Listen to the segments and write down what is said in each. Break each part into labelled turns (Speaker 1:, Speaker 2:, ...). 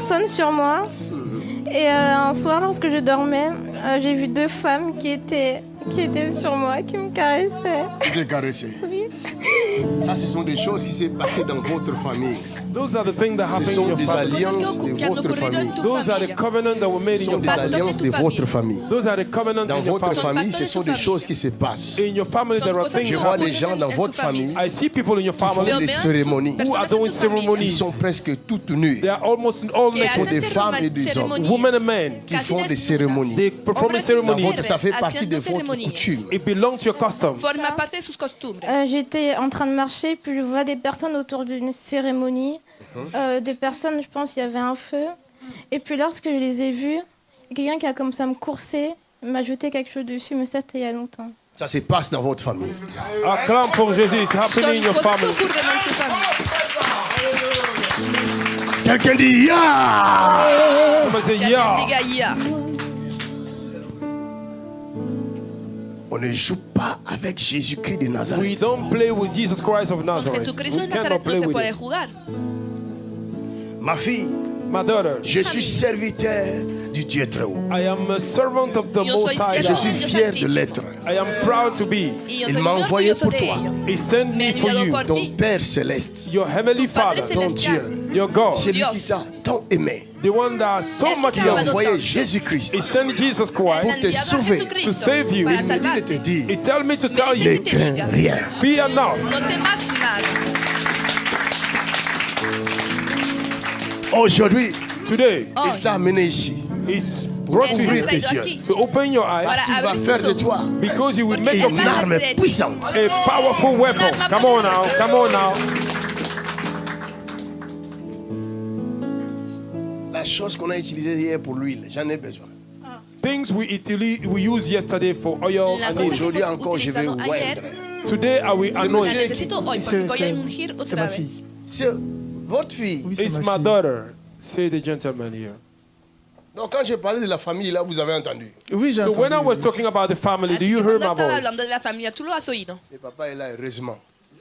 Speaker 1: personnes sur moi. Et euh, un soir, lorsque je dormais, euh, j'ai vu deux femmes qui étaient, qui étaient sur moi, qui me caressaient.
Speaker 2: Il te caressait.
Speaker 1: Oui.
Speaker 2: Ça, ce sont des choses qui s'est passées dans votre famille.
Speaker 3: Those are the things that
Speaker 2: Ce
Speaker 3: happen in
Speaker 2: sont
Speaker 3: your
Speaker 2: des
Speaker 3: family.
Speaker 2: alliances de votre famille.
Speaker 3: Those are the covenants that were made
Speaker 2: Ce
Speaker 3: in
Speaker 2: sont
Speaker 3: your
Speaker 2: des
Speaker 3: family.
Speaker 2: alliances de votre famille.
Speaker 3: Those are the covenants
Speaker 2: Dans
Speaker 3: in your
Speaker 2: votre
Speaker 3: family.
Speaker 2: famille, ce sont des choses qui se passent.
Speaker 3: In your family, there are things
Speaker 2: Je vois
Speaker 3: happening.
Speaker 2: des gens dans votre famille
Speaker 3: I see people in your
Speaker 2: qui font
Speaker 3: family
Speaker 2: des cérémonies.
Speaker 3: who are doing
Speaker 2: Ils
Speaker 3: ceremonies?
Speaker 2: sont presque toutes nues.
Speaker 3: They are almost all
Speaker 2: Ce sont des femmes et des hommes.
Speaker 3: Women and men.
Speaker 2: qui font des cérémonies.
Speaker 3: They perform.
Speaker 2: Votre- ça fait partie de votre coutume.
Speaker 3: It belongs to your custom.
Speaker 4: Forma parte de sus costumbres.
Speaker 1: Euh, J'étais en train de marcher, puis je vois des personnes autour d'une cérémonie. Euh, des personnes, je pense, il y avait un feu. Et puis lorsque je les ai vues, quelqu'un qui a comme ça me coursé, m'a jeté quelque chose dessus, mais ça c'était il y a longtemps.
Speaker 2: Ça se passe dans votre famille.
Speaker 3: Acclame pour Jésus. It's
Speaker 4: Son
Speaker 3: happening in your family.
Speaker 2: Quelqu'un dit Ya
Speaker 3: yeah.
Speaker 2: On ne joue pas avec Jésus-Christ de
Speaker 3: We
Speaker 2: Nazareth.
Speaker 3: don't play with Jesus Christ of Nazareth.
Speaker 4: Jesucristo
Speaker 3: We
Speaker 4: de
Speaker 3: cannot
Speaker 4: Nazaret no
Speaker 3: play
Speaker 4: se
Speaker 3: with
Speaker 4: puede jugar.
Speaker 2: Ma fille,
Speaker 3: My daughter,
Speaker 2: je suis serviteur du Dieu très haut.
Speaker 3: I am a servant of the Most High
Speaker 2: Je suis fier de l'être.
Speaker 3: I am proud to be.
Speaker 2: Il m'a envoyé pour toi.
Speaker 3: He sent
Speaker 4: Me
Speaker 3: for you,
Speaker 2: Ton. Père céleste,
Speaker 3: your heavenly Father,
Speaker 2: ton. Dieu,
Speaker 3: your God,
Speaker 2: celui qui t'a tant aimé,
Speaker 3: the one that so much
Speaker 2: qui a envoyé. Jésus-Christ
Speaker 3: He sent Jesus
Speaker 2: pour te sauver.
Speaker 3: To save you.
Speaker 2: Il me dit de te dire,
Speaker 3: He tell me to tell
Speaker 2: ne
Speaker 3: you,
Speaker 4: te
Speaker 2: crains rien.
Speaker 3: fear not.
Speaker 2: Aujourd'hui,
Speaker 3: Today,
Speaker 4: Hoy,
Speaker 2: il t'a amené ici
Speaker 3: He's brought you here to open your eyes
Speaker 2: Il va
Speaker 4: abrir
Speaker 2: faire de toi
Speaker 3: because he will make
Speaker 2: une
Speaker 3: you
Speaker 2: arme puissante.
Speaker 3: a powerful weapon. Come on now, come on now.
Speaker 2: La chose qu'on a utilisée hier pour l'huile, j'en ai besoin.
Speaker 3: Things we utili- we used yesterday for oil
Speaker 4: La
Speaker 3: and.
Speaker 2: Aujourd'hui encore, je vais oindre.
Speaker 3: Today I will
Speaker 2: C'est
Speaker 3: anoint.
Speaker 5: C'est- ma fille.
Speaker 2: C'est votre fille.
Speaker 5: Oui, c'est
Speaker 3: It's
Speaker 5: ma
Speaker 3: my
Speaker 5: fille.
Speaker 3: daughter, say the gentleman here.
Speaker 2: Donc quand j'ai parlé de la famille, là, vous avez entendu.
Speaker 5: Oui, j'ai
Speaker 3: So when I
Speaker 5: entendu.
Speaker 3: was talking about the family, do you hear my voice?
Speaker 4: hablando de la familia, tú lo has oído.
Speaker 2: Et papa est là, heureusement.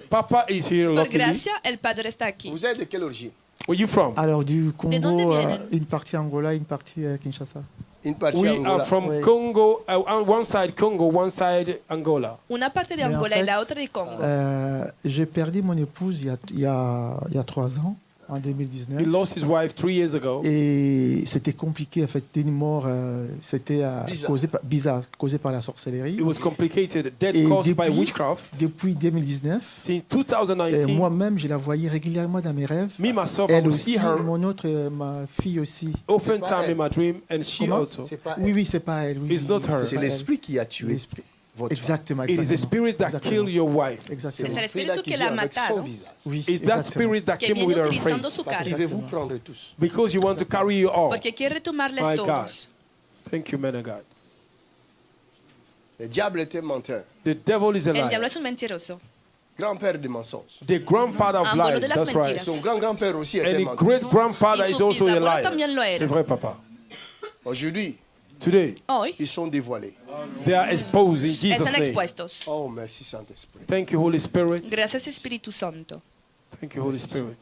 Speaker 3: Papa is here,
Speaker 4: Por
Speaker 3: luckily.
Speaker 4: gracia, el Padre está aquí.
Speaker 2: Vous êtes de quelle origine?
Speaker 3: Where you from?
Speaker 5: Alors, du Congo, euh, une partie Angola, une partie euh, Kinshasa.
Speaker 2: Une partie
Speaker 3: We
Speaker 2: Angola.
Speaker 3: are from
Speaker 5: Oui.
Speaker 3: Congo, uh, one side Congo, one side Angola.
Speaker 4: Una parte de
Speaker 5: en
Speaker 4: Angola y
Speaker 5: fait,
Speaker 4: la otra de Congo.
Speaker 5: Euh, J'ai perdu mon épouse il y a, il y a, il y a trois ans, en
Speaker 3: He
Speaker 5: 2019.
Speaker 3: lost his wife three years ago.
Speaker 5: Et c'était compliqué, en fait, une mort, euh, c'était euh,
Speaker 2: Bizarre.
Speaker 5: causé par, bizarre, causé par la sorcellerie.
Speaker 3: It was complicated, death
Speaker 5: Et
Speaker 3: caused by
Speaker 5: depuis-
Speaker 3: witchcraft.
Speaker 5: Depuis 2019,
Speaker 3: Since
Speaker 5: et
Speaker 3: 2019,
Speaker 5: moi-même, je la voyais régulièrement dans mes rêves.
Speaker 3: me myself, I
Speaker 5: Elle
Speaker 3: will
Speaker 5: aussi,
Speaker 3: see her
Speaker 5: mon autre, euh, ma fille aussi.
Speaker 3: often time in
Speaker 2: elle.
Speaker 3: my dream, and she
Speaker 5: Comment?
Speaker 3: also.
Speaker 2: Pas
Speaker 5: Oui, oui, c'est pas elle. Oui,
Speaker 3: It's
Speaker 5: oui,
Speaker 3: not her.
Speaker 2: C'est l'esprit qui a tué
Speaker 5: L'esprit.
Speaker 2: Votre femme.
Speaker 5: Exactement,
Speaker 3: It is the spirit that
Speaker 5: Exactement.
Speaker 3: killed your wife.
Speaker 2: C'est
Speaker 5: Exactement.
Speaker 4: C'est
Speaker 2: l'esprit
Speaker 4: l'espíritu
Speaker 2: là qui
Speaker 4: que la
Speaker 2: vient avec son visage.
Speaker 5: Oui,
Speaker 3: It's that spirit that came with her
Speaker 4: utilizando
Speaker 3: face.
Speaker 4: su
Speaker 2: Parce qu'il
Speaker 4: carne.
Speaker 2: veut vous prendre tous.
Speaker 3: Because you want to carry you all.
Speaker 4: Porque quiere tomarles
Speaker 3: My God. Thank you, man of God.
Speaker 2: Le diable était menteur.
Speaker 3: The devil is a
Speaker 4: El diablo
Speaker 3: liar.
Speaker 4: es un mentiroso.
Speaker 2: Grand-père des mensonges.
Speaker 3: The grandfather of
Speaker 4: Abuelo
Speaker 3: lies. That's right.
Speaker 4: mentiras.
Speaker 2: Son grand-grand-père aussi était
Speaker 3: And the great grandfather is also a
Speaker 4: bisabuelo
Speaker 3: liar.
Speaker 4: también.
Speaker 3: C'est vrai, papa.
Speaker 2: Aujourd'hui,
Speaker 3: Today,
Speaker 4: Hoy
Speaker 2: ils sont dévoilés.
Speaker 3: they are exposed in Jesus'
Speaker 4: están
Speaker 3: name.
Speaker 4: expuestos.
Speaker 2: Oh, merci Saint-Esprit.
Speaker 3: Thank you, Holy Spirit.
Speaker 4: Gracias Espíritu Santo.
Speaker 3: Thank you, Holy Spirit.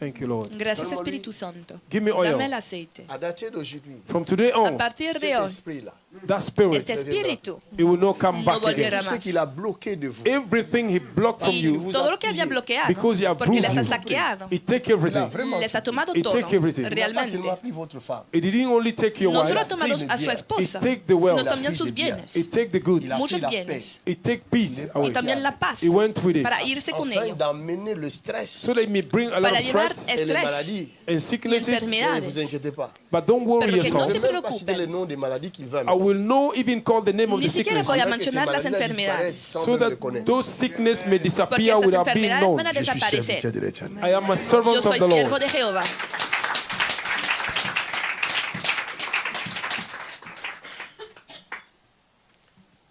Speaker 3: Thank you, Lord.
Speaker 4: Gracias Espíritu Santo.
Speaker 3: Give me oil.
Speaker 4: Dame el aceite.
Speaker 2: À dater d'aujourd'hui,
Speaker 3: From today
Speaker 4: A
Speaker 3: on,
Speaker 4: partir
Speaker 2: cet
Speaker 4: de hoy,
Speaker 2: esprit-là,
Speaker 3: that spirit,
Speaker 4: este espíritu
Speaker 3: it will not come
Speaker 4: no
Speaker 3: back
Speaker 4: volverá
Speaker 3: again.
Speaker 2: ce
Speaker 4: más.
Speaker 2: qu'il a bloqué de vous,
Speaker 3: Everything he blocked from you,
Speaker 4: todo lo que había bloqueado,
Speaker 3: Because he
Speaker 4: porque les ha
Speaker 3: you.
Speaker 4: saqueado,
Speaker 3: it take
Speaker 2: il a
Speaker 3: everything.
Speaker 2: vraiment
Speaker 4: les ha tomado
Speaker 3: It
Speaker 4: todo,
Speaker 3: take everything.
Speaker 2: Pas
Speaker 4: realmente.
Speaker 2: seulement pris votre femme.
Speaker 3: It didn't only take your
Speaker 4: No solo ha
Speaker 3: wife,
Speaker 4: tomado a su esposa,
Speaker 3: It take the wealth.
Speaker 4: sino también
Speaker 2: Il a
Speaker 4: sus
Speaker 2: pris de
Speaker 4: bienes,
Speaker 3: it take the goods,
Speaker 2: Il a
Speaker 4: muchos
Speaker 2: pris la
Speaker 4: bienes,
Speaker 3: it take peace
Speaker 4: y también la paz,
Speaker 3: He went with it.
Speaker 4: para irse con
Speaker 2: Afin
Speaker 4: ello,
Speaker 2: d'amener le stress
Speaker 3: So they may bring a lot
Speaker 4: para
Speaker 3: of
Speaker 4: llevar
Speaker 3: stress
Speaker 2: et les
Speaker 4: estrés
Speaker 2: maladies.
Speaker 3: and
Speaker 4: y
Speaker 3: sicknesses,
Speaker 2: Ne vous
Speaker 4: enfermedades.
Speaker 2: inquiétez pas.
Speaker 3: but don't worry
Speaker 4: Pero que no
Speaker 2: Je
Speaker 3: yourself.
Speaker 2: ne
Speaker 4: se
Speaker 2: vais même pas citer
Speaker 4: preocupen.
Speaker 2: le nom des maladies qu'il va
Speaker 3: I
Speaker 2: amener.
Speaker 3: Will not even call the name of
Speaker 4: Ni
Speaker 3: the
Speaker 4: siquiera
Speaker 3: sickness
Speaker 4: voy a mencionar las enfermedades,
Speaker 3: so that those sickness may
Speaker 4: porque
Speaker 3: disappear
Speaker 4: estas
Speaker 3: without being
Speaker 4: enfermedades
Speaker 3: known.
Speaker 4: van a
Speaker 2: Je suis serviteur
Speaker 4: desaparecer.
Speaker 3: I am a servant
Speaker 4: Yo
Speaker 3: of
Speaker 4: soy
Speaker 3: the
Speaker 4: siervo
Speaker 3: Lord.
Speaker 4: de Jehová.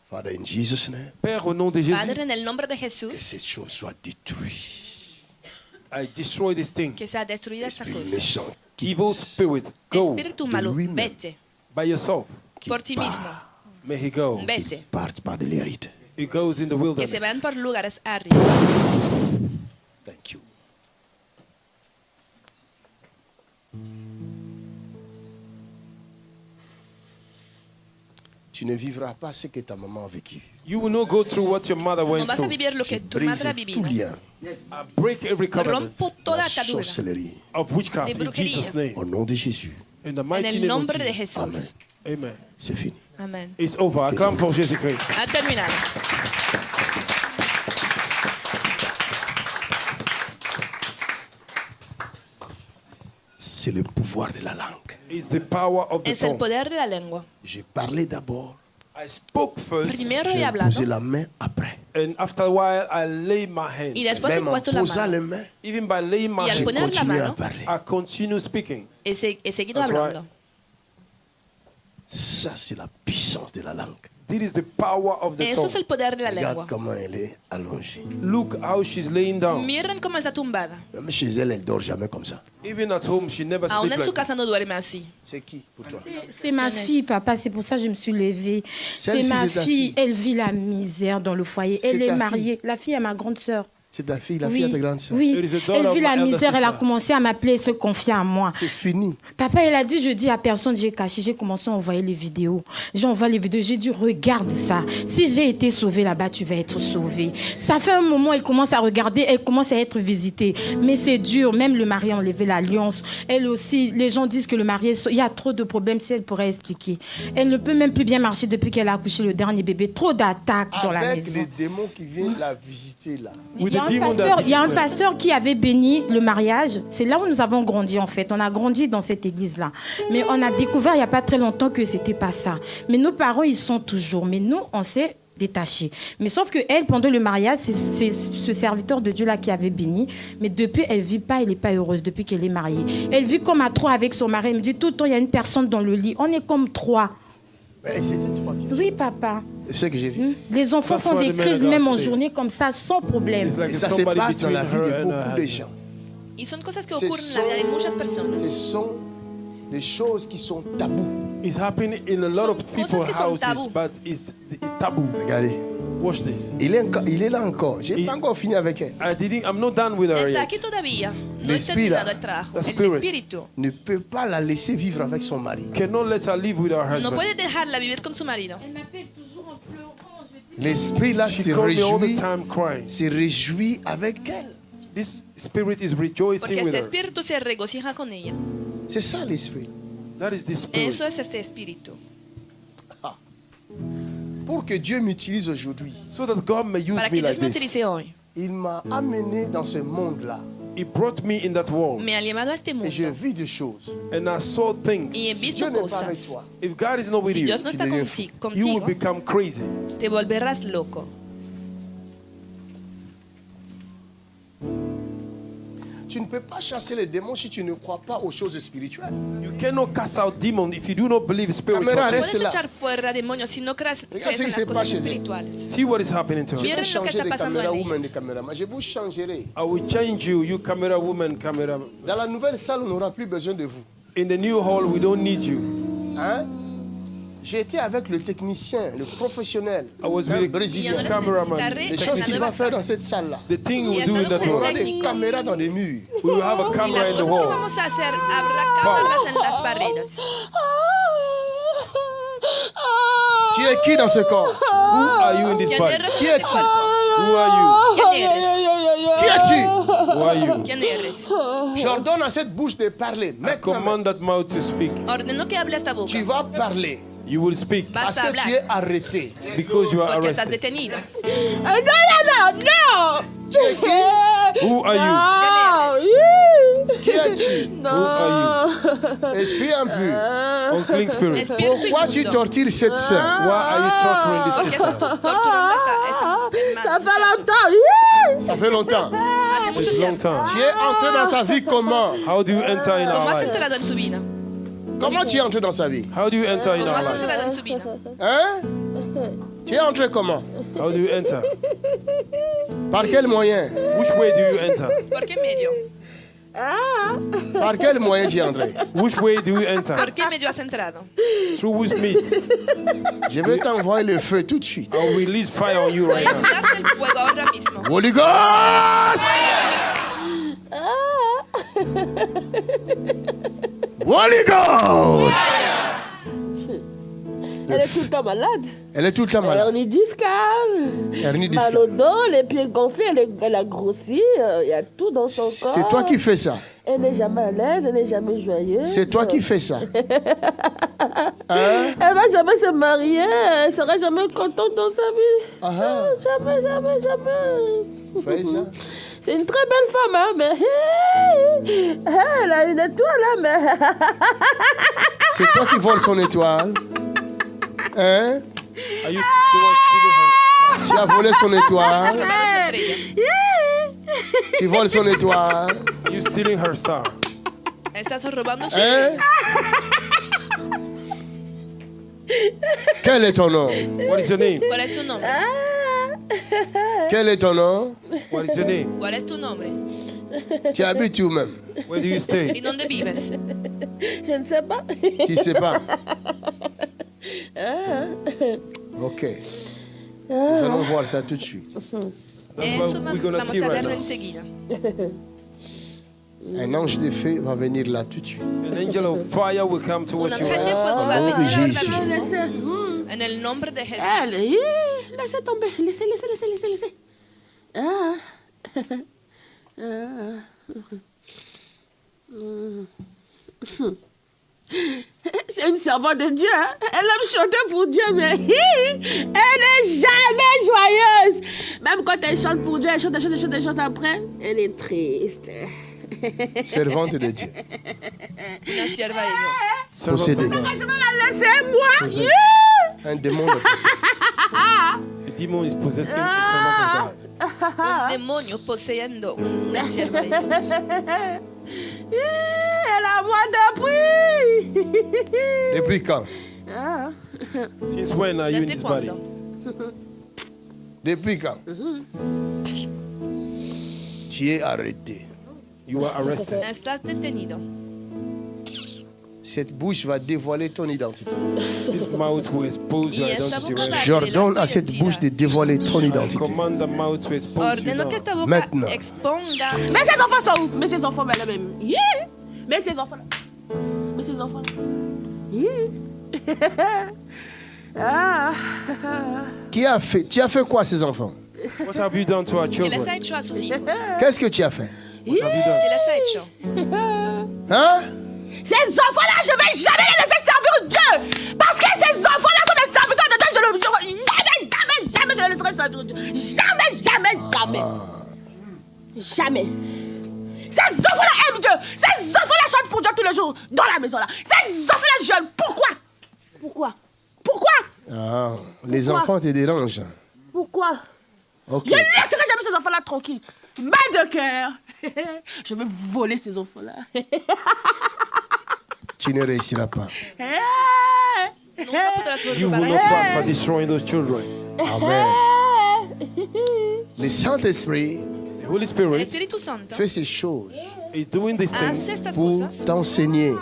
Speaker 2: Father, in Jesus' name,
Speaker 3: Père, au nom de Jésus,
Speaker 4: Padre, en el nombre de
Speaker 2: que
Speaker 4: Jesús,
Speaker 2: cette chose soit détruite.
Speaker 3: I destroy this thing.
Speaker 4: que sea destruida esta
Speaker 2: Esprit
Speaker 4: cosa.
Speaker 2: méchant,
Speaker 3: Evil spirit, go
Speaker 4: Espíritu malo,
Speaker 2: lui-même.
Speaker 4: vete
Speaker 3: by yourself.
Speaker 4: Por ti mismo.
Speaker 3: May he go.
Speaker 4: Vete.
Speaker 3: It goes in the
Speaker 4: que se
Speaker 3: wilderness.
Speaker 4: van por lugares áridos.
Speaker 2: Thank you. Tu ne vivras pas ce que ta maman a vécu.
Speaker 3: You will not go through what your mother
Speaker 4: No
Speaker 3: went
Speaker 4: vas a
Speaker 3: through.
Speaker 4: vivir lo que tu madre ha vivido.
Speaker 2: lien,
Speaker 3: I break every covenant
Speaker 4: Rompo toda
Speaker 2: la
Speaker 4: atadura
Speaker 2: sorcellerie.
Speaker 3: of witchcraft
Speaker 4: de
Speaker 3: in. Jesus' name.
Speaker 2: Au nom de Jésus,
Speaker 3: In the
Speaker 4: en el nombre de. Jesús.
Speaker 3: Amen.
Speaker 2: C'est fini.
Speaker 4: Amén.
Speaker 3: It's over. Acclame pour Jésus-Christ.
Speaker 4: Ha terminado.
Speaker 2: C'est le pouvoir de la langue.
Speaker 3: It's the power of the
Speaker 4: Es el
Speaker 3: tongue.
Speaker 4: poder de la lengua.
Speaker 2: J'ai parlé d'abord,
Speaker 3: I spoke first,
Speaker 4: Primero he
Speaker 2: j'ai
Speaker 4: hablado
Speaker 2: posé la main après.
Speaker 3: and after a while, I laid my hand.
Speaker 4: y después he puesto la mano.
Speaker 2: les mains,
Speaker 3: Even by laying my
Speaker 4: Y al
Speaker 2: j'ai
Speaker 3: hand,
Speaker 4: poner la mano,
Speaker 2: parler.
Speaker 3: I continue speaking.
Speaker 4: He seguido
Speaker 3: That's
Speaker 4: hablando.
Speaker 3: right.
Speaker 2: Ça, c'est la puissance de la langue.
Speaker 3: This is the power of the
Speaker 4: Eso es el
Speaker 3: tongue.
Speaker 4: poder de la
Speaker 2: Regarde
Speaker 4: lengua.
Speaker 2: comment elle est allongée.
Speaker 3: Look how she's laying down.
Speaker 4: Miren cómo está tumbada.
Speaker 2: Même chez elle, elle dort jamais comme ça.
Speaker 3: Even at home, she never
Speaker 4: Aún
Speaker 3: sleeps
Speaker 4: en su
Speaker 3: like
Speaker 4: casa no duerme así.
Speaker 2: C'est qui pour toi?
Speaker 6: C'est ma fille, papa, c'est pour ça que je me suis levée.
Speaker 2: Celle-ci,
Speaker 6: C'est ma
Speaker 2: c'est ta
Speaker 6: fille,
Speaker 2: fille.
Speaker 6: elle vit la misère dans le foyer.
Speaker 2: C'est
Speaker 6: Elle
Speaker 2: ta
Speaker 6: est
Speaker 2: fille.
Speaker 6: mariée. La fille à ma grande sœur.
Speaker 2: C'est ta fille, la
Speaker 6: oui,
Speaker 2: fille de ta grande soeur.
Speaker 6: oui. Elle vit la misère, elle a commencé à m'appeler et se confier à moi.
Speaker 2: C'est fini.
Speaker 6: Papa, elle a dit, je dis à personne, j'ai caché, j'ai commencé à envoyer les vidéos. J'envoie les vidéos, j'ai dit, regarde ça. Si j'ai été sauvée là-bas, tu vas être sauvée. Ça fait un moment, elle commence à regarder, elle commence à être visitée. Mais c'est dur, même le mari a enlevé l'alliance. Elle aussi, les gens disent que le mari, est- il y a trop de problèmes, si elle pourrait expliquer. Elle ne peut même plus bien marcher depuis qu'elle a accouché le dernier bébé. Trop d'attaques dans la
Speaker 2: Avec
Speaker 6: maison.
Speaker 2: les démons qui viennent la visiter là.
Speaker 6: Il Un pasteur, il y a un pasteur qui avait béni le mariage. C'est là où nous avons grandi en fait. On a grandi dans cette église-là. Mais on a découvert il n'y a pas très longtemps que c'était pas ça. Mais nos parents, ils sont toujours. Mais nous, on s'est détachés. Mais sauf que elle, pendant le mariage, c'est ce serviteur de Dieu-là qui avait béni. Mais depuis, elle vit pas, elle n'est pas heureuse depuis qu'elle est mariée. Elle vit comme à trois avec son mari. Elle me dit tout le temps, il y a une personne dans le lit. On est comme trois.
Speaker 2: Mais c'était toi bien.
Speaker 6: Oui, papa.
Speaker 2: C'est ce que j'ai vu.
Speaker 6: Les enfants font des crises même en journée comme ça, sans problème.
Speaker 2: Et
Speaker 3: if
Speaker 2: ça se passe dans la vie de beaucoup de gens.
Speaker 4: Y son cosas que
Speaker 2: Ce
Speaker 4: ocurren en la vida de muchas
Speaker 2: Ce
Speaker 4: personas.
Speaker 2: sont des choses qui sont tabous.
Speaker 3: It's happening in a lot of people's houses, but it's, it's taboo.
Speaker 2: Regardez.
Speaker 3: Watch this.
Speaker 2: Il est, encore- il est là encore. J'ai
Speaker 3: Il-
Speaker 2: pas encore fini avec elle.
Speaker 3: I didn't. I'm not done with her
Speaker 4: Está
Speaker 3: yet.
Speaker 4: aquí todavía. No he terminado el trabajo.
Speaker 3: The
Speaker 4: El
Speaker 3: spirit.
Speaker 4: espíritu
Speaker 2: Ne peut pas la laisser vivre avec son mari.
Speaker 3: Cannot let her live with her
Speaker 4: no
Speaker 3: husband.
Speaker 4: puede dejarla vivir con su marido.
Speaker 6: Elle m'appelle toujours en pleurant. Je dis,
Speaker 2: L'esprit là
Speaker 3: She
Speaker 2: se
Speaker 3: called me all the
Speaker 2: réjouit,
Speaker 3: time crying.
Speaker 2: se réjouit avec elle.
Speaker 3: This spirit is
Speaker 4: Porque
Speaker 3: rejoicing with
Speaker 4: este
Speaker 3: her.
Speaker 4: espíritu se regocija con ella.
Speaker 2: C'est ça l'esprit.
Speaker 3: That is the spirit.
Speaker 4: Eso es este espíritu.
Speaker 2: Pour que Dieu m'utilise aujourd'hui,
Speaker 3: So that God may use
Speaker 4: Para
Speaker 3: me like
Speaker 4: me
Speaker 3: this.
Speaker 4: utilice hoy.
Speaker 2: il m'a amené dans ce monde-là.
Speaker 3: He brought me in that world,
Speaker 4: Me ha llevado a este
Speaker 2: Et je
Speaker 4: mundo.
Speaker 2: vis des choses.
Speaker 3: and I saw things.
Speaker 4: Y he
Speaker 2: Si
Speaker 4: visto
Speaker 2: Dieu n'est pas avec
Speaker 4: cosas.
Speaker 2: toi,
Speaker 3: If God is not with
Speaker 4: Si
Speaker 3: you,
Speaker 4: Dios no
Speaker 2: tu
Speaker 4: está conti-
Speaker 3: you will
Speaker 4: contigo,
Speaker 3: become crazy.
Speaker 4: te volverás loco.
Speaker 2: Tu ne peux pas chasser les démons si tu ne crois pas aux choses spirituelles.
Speaker 3: You cannot cast out demons if you do not believe spiritual.
Speaker 2: Caméra, reste là.
Speaker 4: echar fuera demonios si no crees,
Speaker 2: Regarde ce
Speaker 4: en
Speaker 2: qui
Speaker 4: las
Speaker 2: se
Speaker 4: cosas
Speaker 2: passe chez
Speaker 4: espirituales.
Speaker 3: See what is happening to
Speaker 2: Je
Speaker 3: her.
Speaker 4: Miren
Speaker 2: vais
Speaker 4: lo que
Speaker 2: changer
Speaker 4: está
Speaker 2: de
Speaker 4: pasando
Speaker 2: caméra woman de caméraman. Je vous changerai.
Speaker 3: I will change you, you camera woman, camera.
Speaker 2: Dans la nouvelle salle, on n'aura plus besoin de vous.
Speaker 3: In the new hall, we don't need you.
Speaker 2: Hein? J'ai été avec le technicien, le professionnel,
Speaker 3: I was
Speaker 2: un
Speaker 3: with the
Speaker 2: brésilien.
Speaker 4: Les
Speaker 3: cameraman.
Speaker 2: Les choses qu'il va faire dans cette salle-là.
Speaker 3: The thing we do in that
Speaker 4: andando
Speaker 2: On aura des caméras dans les murs.
Speaker 3: We will have a
Speaker 4: Y
Speaker 3: camera in the
Speaker 4: cosas que
Speaker 3: wall.
Speaker 4: vamos a hacer, habrá cámaras en las paredes.
Speaker 2: Tu es qui dans ce corps?
Speaker 3: Who are you in this
Speaker 4: ¿Quién
Speaker 3: body?
Speaker 2: Qui es-tu?
Speaker 3: Who are
Speaker 4: ¿Quién eres?
Speaker 2: Qui es-tu?
Speaker 3: You? Who are you?
Speaker 2: J'ordonne à cette bouche de parler.
Speaker 3: I command that mouth to speak.
Speaker 4: Ordeno que hable esta boca.
Speaker 2: tu vas parler
Speaker 3: You will speak
Speaker 4: Vas
Speaker 2: parce que tu es arrêté.
Speaker 3: because you are
Speaker 4: Porque estás
Speaker 3: arrested.
Speaker 4: detenido.
Speaker 6: Ah, non, non, non, non
Speaker 2: Tu es qui?
Speaker 3: Who are you?
Speaker 6: Ah,
Speaker 2: Qui es-tu?
Speaker 3: Who are
Speaker 2: Esprit impur.
Speaker 3: you? Unclean spirit.
Speaker 2: Pourquoi tu tortures cette sœur?
Speaker 3: Why are you torturing this
Speaker 4: ¿Por qué estás
Speaker 3: sister?
Speaker 6: Ça fait longtemps
Speaker 2: Ça fait longtemps.
Speaker 4: Hace mucho
Speaker 3: It's a long
Speaker 4: tiempo.
Speaker 3: time.
Speaker 2: Tu es entré dans sa vie comment?
Speaker 3: How do you enter in
Speaker 4: ¿Cómo
Speaker 3: our
Speaker 4: has
Speaker 3: life?
Speaker 4: entrado en su vida?
Speaker 2: Comment tu es entré dans sa vie?
Speaker 3: How do you enter in
Speaker 4: ¿Cómo
Speaker 3: our life?
Speaker 4: vida?
Speaker 2: Hein? Tu es entré comment?
Speaker 3: How do you enter?
Speaker 2: Par quel moyen?
Speaker 3: Which way do you enter?
Speaker 4: ¿Por qué medio?
Speaker 2: Par quel moyen tu es entré?
Speaker 3: Which way do you enter?
Speaker 4: ¿Por qué medio has entrado?
Speaker 3: Through which means?
Speaker 2: Je vais t'envoyer le feu tout de suite.
Speaker 3: I'll release fire on you right now.
Speaker 4: enviarte el fuego ahora mismo.
Speaker 2: Holy Ghost! Holy Ghost!
Speaker 7: Elle est tout le temps malade.
Speaker 2: Elle est tout le temps malade.
Speaker 7: Hernie discale.
Speaker 2: Hernie
Speaker 7: Mal au
Speaker 2: discale.
Speaker 7: dos, les pieds gonflés, elle, est- elle a grossi. euh, Il y a tout dans son corps.
Speaker 2: C'est toi qui fais ça.
Speaker 7: Elle n'est jamais à l'aise, elle n'est jamais joyeuse.
Speaker 2: C'est toi qui fais ça. Hein?
Speaker 7: Elle va jamais se marier, elle sera jamais contente dans sa vie.
Speaker 2: Ah, ah.
Speaker 7: Jamais, jamais, jamais.
Speaker 2: Fais ça?
Speaker 7: C'est une très belle femme, hein, mais hey, elle a une étoile, hein, mais
Speaker 2: C'est toi qui voles son étoile. Hein?
Speaker 3: Are you the one stealing her?
Speaker 2: Tu as volé son étoile.
Speaker 4: Estrella.
Speaker 2: Tu voles son étoile.
Speaker 3: Are you stealing her star?
Speaker 4: Estás robando su
Speaker 2: Hein? Quel est ton nom?
Speaker 3: What is your name?
Speaker 4: ¿Cuál es tu nombre?
Speaker 2: Quel est ton nom?
Speaker 3: What is your name?
Speaker 4: ¿Cuál es tu nombre?
Speaker 2: Tu habites où même?
Speaker 3: Where do you
Speaker 4: ¿Y
Speaker 3: stay?
Speaker 4: dónde vives?
Speaker 7: je ne sais pas.
Speaker 2: Tu sais pas? Ok. Nous allons voir ça tout de suite.
Speaker 3: That's
Speaker 4: Eso
Speaker 3: what we're gonna
Speaker 4: vamos
Speaker 3: see
Speaker 4: a
Speaker 3: right
Speaker 4: verlo
Speaker 3: now.
Speaker 4: enseguida.
Speaker 2: Un ange de feu va venir là tout de suite.
Speaker 3: An angel of fire will come
Speaker 4: Un
Speaker 3: towards you.
Speaker 4: ángel de fuego va a
Speaker 2: Au nom de
Speaker 4: venir ahora
Speaker 2: Jésus.
Speaker 4: mismo. En el nombre de
Speaker 7: Elle,
Speaker 4: Jesús.
Speaker 7: hi, laissez tomber, laissez, laissez, laissez, laissez, laissez. Ah. Ah. C'est une servante de Dieu. hein. Elle aime chanter pour Dieu, mais elle n'est jamais joyeuse. Même quand elle chante pour Dieu, elle chante, elle chante, elle chante, elle chante après, elle est triste.
Speaker 2: Servante de Dieu.
Speaker 4: Una sierva de
Speaker 2: Possédé.
Speaker 3: God.
Speaker 7: Je vais la laisser, moi.
Speaker 2: Un démon de possédé.
Speaker 3: A demon is possessing a servant of God.
Speaker 4: Un demonio poseyendo una sierva de Dios.
Speaker 7: Hi, Elle a moi depuis.
Speaker 2: Depuis quand?
Speaker 7: Ah.
Speaker 3: Since when are you in
Speaker 4: ¿Desde
Speaker 3: this body?
Speaker 2: Depuis quand? Tu es arrêté.
Speaker 3: You are arrested.
Speaker 4: Estás detenido.
Speaker 2: Cette bouche va dévoiler ton identité. J'ordonne à cette bouche de dévoiler ton identité. Maintenant.
Speaker 7: Mais ses enfants sont où? Mais ses enfants, mais même. Yeah. Mais ses enfants là. Mais ses enfants. Yeah. ah.
Speaker 2: Qui a fait, tu as fait quoi à ces enfants? Qu'est-ce que tu as fait?
Speaker 3: What have you done?
Speaker 4: ¿Qué les ha hecho?
Speaker 2: Hein?
Speaker 7: Ces enfants-là, je vais jamais les laisser servir Dieu. Parce que ces enfants-là sont des serviteurs de Dieu. Je ne jamais, jamais, jamais je les laisserai servir Dieu. Jamais, jamais, jamais. Jamais. Ces enfants-là aiment Dieu. Ces enfants-là chantent pour Dieu tous les jours dans la maison là. Ces enfants-là jeûnent. Pourquoi? Pourquoi? Pourquoi?
Speaker 2: Ah, les
Speaker 7: Pourquoi?
Speaker 2: enfants te dérangent.
Speaker 7: Pourquoi? Je ne laisserai jamais ces enfants-là tranquilles. Mal de cœur. Je vais voler ces enfants-là.
Speaker 2: Tu ne réussiras pas.
Speaker 3: You will not prosper by destroying those children.
Speaker 2: Amen. Le Saint-Esprit fait ces choses
Speaker 3: is doing these things
Speaker 2: pour t'enseigner